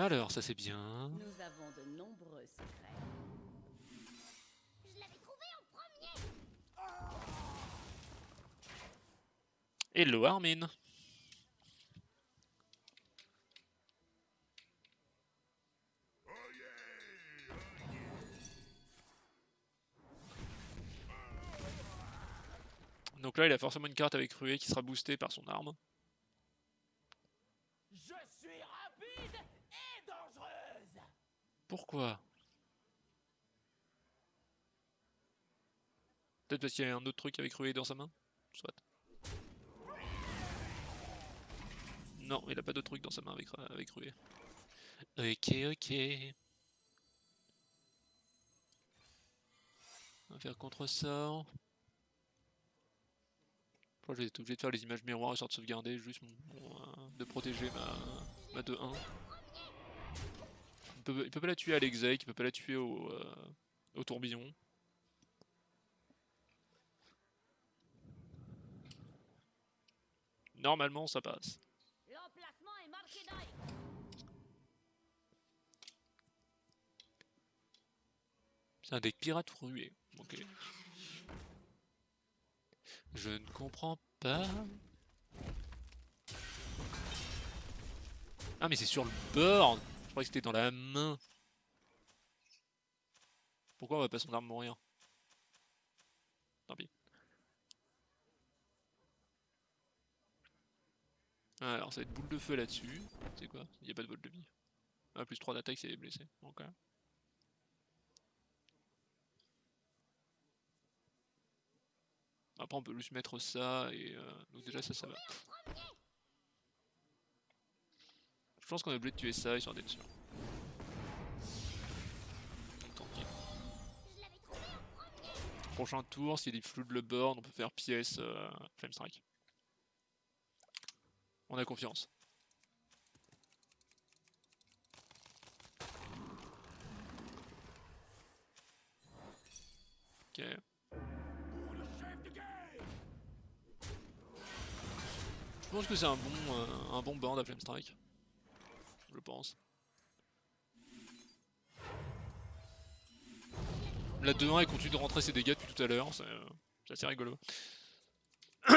Alors, ça c'est bien. Nous avons de nombreux secrets. Je l'avais trouvé en premier. Hello Armin Donc là, il a forcément une carte avec Rué qui sera boostée par son arme. Pourquoi? Peut-être parce qu'il y a un autre truc avec Rué dans sa main? Soit. Non, il a pas d'autre truc dans sa main avec, avec Rué. Ok, ok. On va faire contre-sort. Je vais être obligé de faire les images miroirs histoire de sauvegarder juste euh, de protéger ma, ma 2-1. Il peut, il peut pas la tuer à l'exec, il peut pas la tuer au, euh, au tourbillon. Normalement ça passe. C'est un deck pirate rué. Ok. Je ne comprends pas. Ah mais c'est sur le board Je croyais que c'était dans la main. Pourquoi on va pas son arme mourir? Tant pis. Alors ça va être boule de feu là-dessus. C'est quoi? Il n'y a pas de vol de vie. Ah, plus 3 d'attaque, c'est blessé. Ok. Après on peut juste mettre ça et euh, donc déjà ça ça va. Je pense qu'on est obligé de tuer ça histoire d'être sûr. Premier. Prochain tour, s'il flood le board, on peut faire pièce euh, Flame Strike. On a confiance. Ok. Je pense que c'est un bon, euh, un bon board à Flame Strike. Je pense. La 2-1 elle continue de rentrer ses dégâts depuis tout à l'heure, c'est euh, assez rigolo.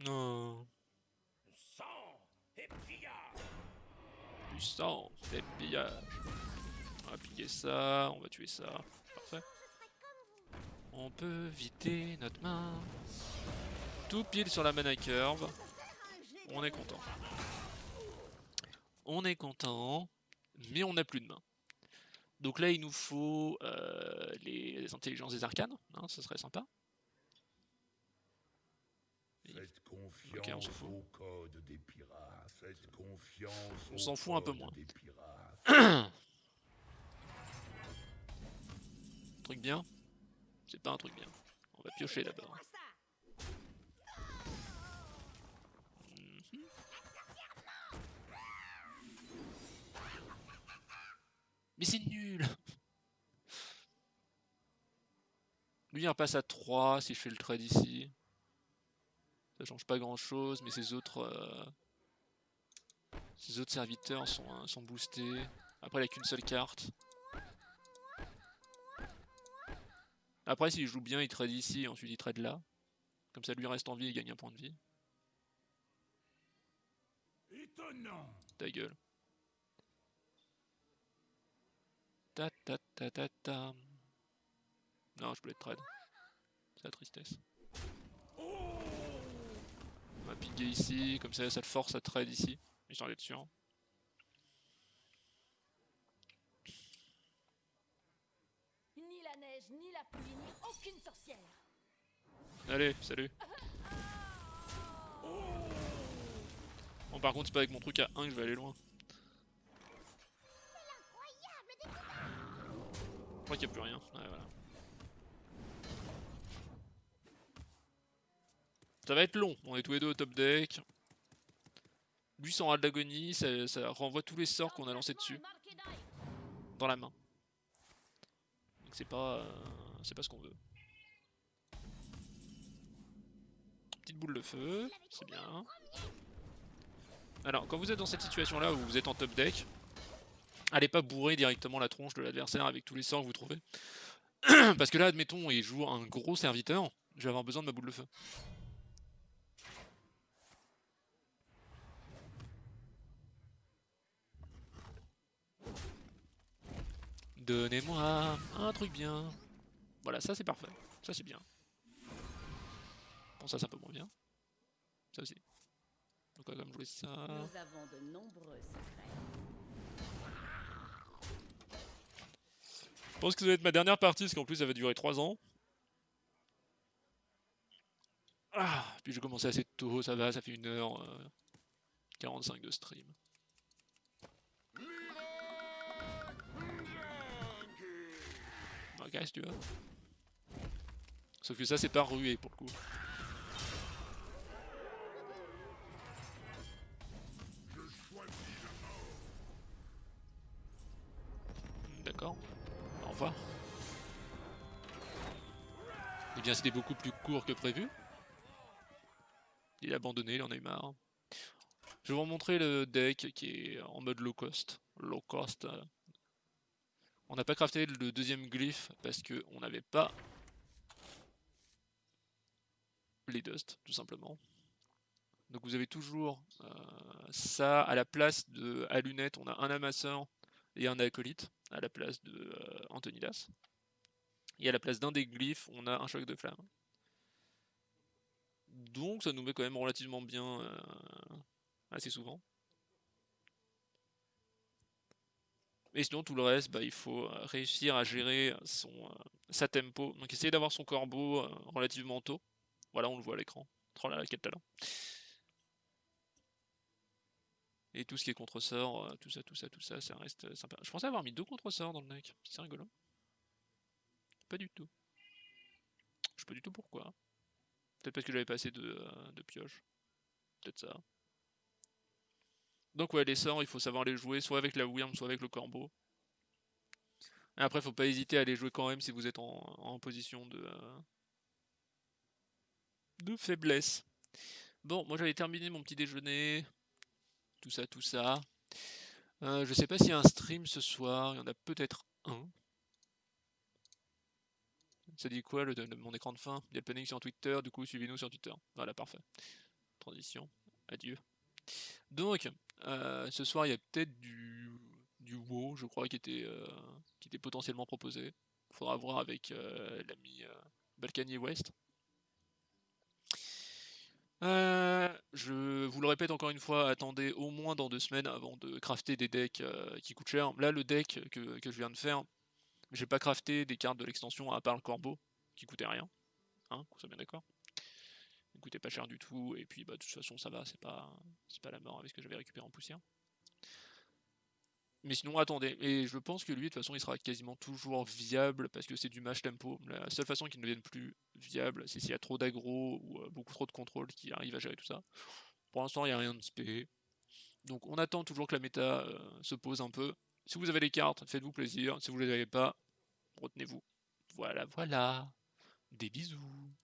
Non, Sang et pillage du sang, des pillages. On va piller ça, on va tuer ça. On peut vider notre main. Tout pile sur la mana curve. On est content. On est content, mais on n'a plus de main. Donc là, il nous faut euh, les intelligences des arcanes, hein, ce serait sympa. Faites on confiance s'en fout. au code des pirates. Faites confiance On s'en fout un peu moins. des. Truc bien C'est pas un truc bien. On va piocher d'abord. Mhm. Mais c'est nul Lui il repasse à 3 si je fais le trade ici. Ça change pas grand chose, mais ses autres euh, autres serviteurs sont, euh, sont boostés. Après il a qu'une seule carte. Après s'il joue bien il trade ici et ensuite il trade là. Comme ça lui reste en vie et gagne un point de vie. Étonnant Ta gueule. Ta ta ta ta ta. Non, je voulais être trade. C'est la tristesse. On va piguer ici, comme ça ça le force à trade ici. Histoire d'être sûr. Ni la pluie, ni aucune sorcière. Allez, salut. Bon par contre c'est pas avec mon truc à 1 que je vais aller loin. Je crois qu'il n'y a plus rien. Ouais, voilà. Ça va être long, on est tous les deux au top deck. Lui sans ras d'agonie, ça, ça renvoie tous les sorts qu'on a lancés dessus, dans la main. C'est pas, euh, pas ce qu'on veut. Petite boule de feu, c'est bien. Alors, quand vous êtes dans cette situation-là où vous êtes en top deck, allez pas bourrer directement la tronche de l'adversaire avec tous les sorts que vous trouvez. Parce que là, admettons, il joue un gros serviteur, je vais avoir besoin de ma boule de feu. Donnez-moi un truc bien. Voilà, ça c'est parfait. Ça c'est bien. Bon, ça c'est un peu moins bien. Ça aussi. Donc, on va quand même jouer ça. Nous avons de nombreux secrets. Je pense que ça va être ma dernière partie, parce qu'en plus ça va durer 3 ans. Ah, puis j'ai commencé assez tôt, ça va, ça fait 1h45 de stream. Tu. Sauf que ça, c'est pas rué pour le coup. D'accord. Au revoir. Eh bien, c'était beaucoup plus court que prévu. Il a abandonné, il en a eu marre. Je vais vous montrer le deck qui est en mode low cost. Low cost. On n'a pas crafté le deuxième glyphe parce que on n'avait pas les dust, tout simplement. Donc vous avez toujours euh, ça à la place de à lunettes, on a un amasseur et un acolyte à la place de euh, Antonidas. Et à la place d'un des glyphes, on a un choc de flamme. Donc ça nous met quand même relativement bien euh, assez souvent. Et sinon tout le reste, bah, il faut euh, réussir à gérer son, euh, sa tempo. Donc essayer d'avoir son corbeau euh, relativement tôt. Voilà, on le voit à l'écran. Oh quel talent. Et tout ce qui est contre-sort, tout ça, tout ça, tout ça, ça reste sympa. Je pensais avoir mis deux contre-sorts dans le deck. C'est rigolo. Pas du tout. Je sais pas du tout pourquoi. Peut-être parce que j'avais pas assez de, de pioches. Peut-être ça. Donc ouais, les sorts, il faut savoir les jouer soit avec la Wyrm, soit avec le Corbeau. Et après, faut pas hésiter à les jouer quand même si vous êtes en, position de, euh, de faiblesse. Bon, moi j'avais terminé mon petit déjeuner, tout ça, tout ça. Euh, je sais pas s'il y a un stream ce soir, il y en a peut-être un. Ça dit quoi le, mon écran de fin? Il y a le sur Twitter, du coup suivez-nous sur Twitter. Voilà, parfait. Transition, adieu. Donc, euh, ce soir il y a peut-être du, du WoW, je crois, qui était, euh, était potentiellement proposé. Faudra voir avec euh, l'ami Balkany West. Je vous le répète encore une fois, attendez au moins dans deux semaines avant de crafter des decks qui coûtent cher. Là, le deck que, je viens de faire, j'ai pas crafté des cartes de l'extension à part le corbeau, qui coûtait rien. Hein, soit bien d'accord. Coûtait pas cher du tout, et puis bah, de toute façon ça va, c'est pas, pas la mort avec ce que j'avais récupéré en poussière. Mais sinon, attendez, et je pense que lui, de toute façon, il sera quasiment toujours viable parce que c'est du match tempo. La seule façon qu'il ne devienne plus viable, c'est s'il y a trop d'aggro ou euh, beaucoup trop de contrôle qui arrive à gérer tout ça. Pour l'instant, il n'y a rien de spé. Donc, on attend toujours que la méta euh, se pose un peu. Si vous avez les cartes, faites-vous plaisir. Si vous les avez pas, retenez-vous. Voilà, voilà. Des bisous.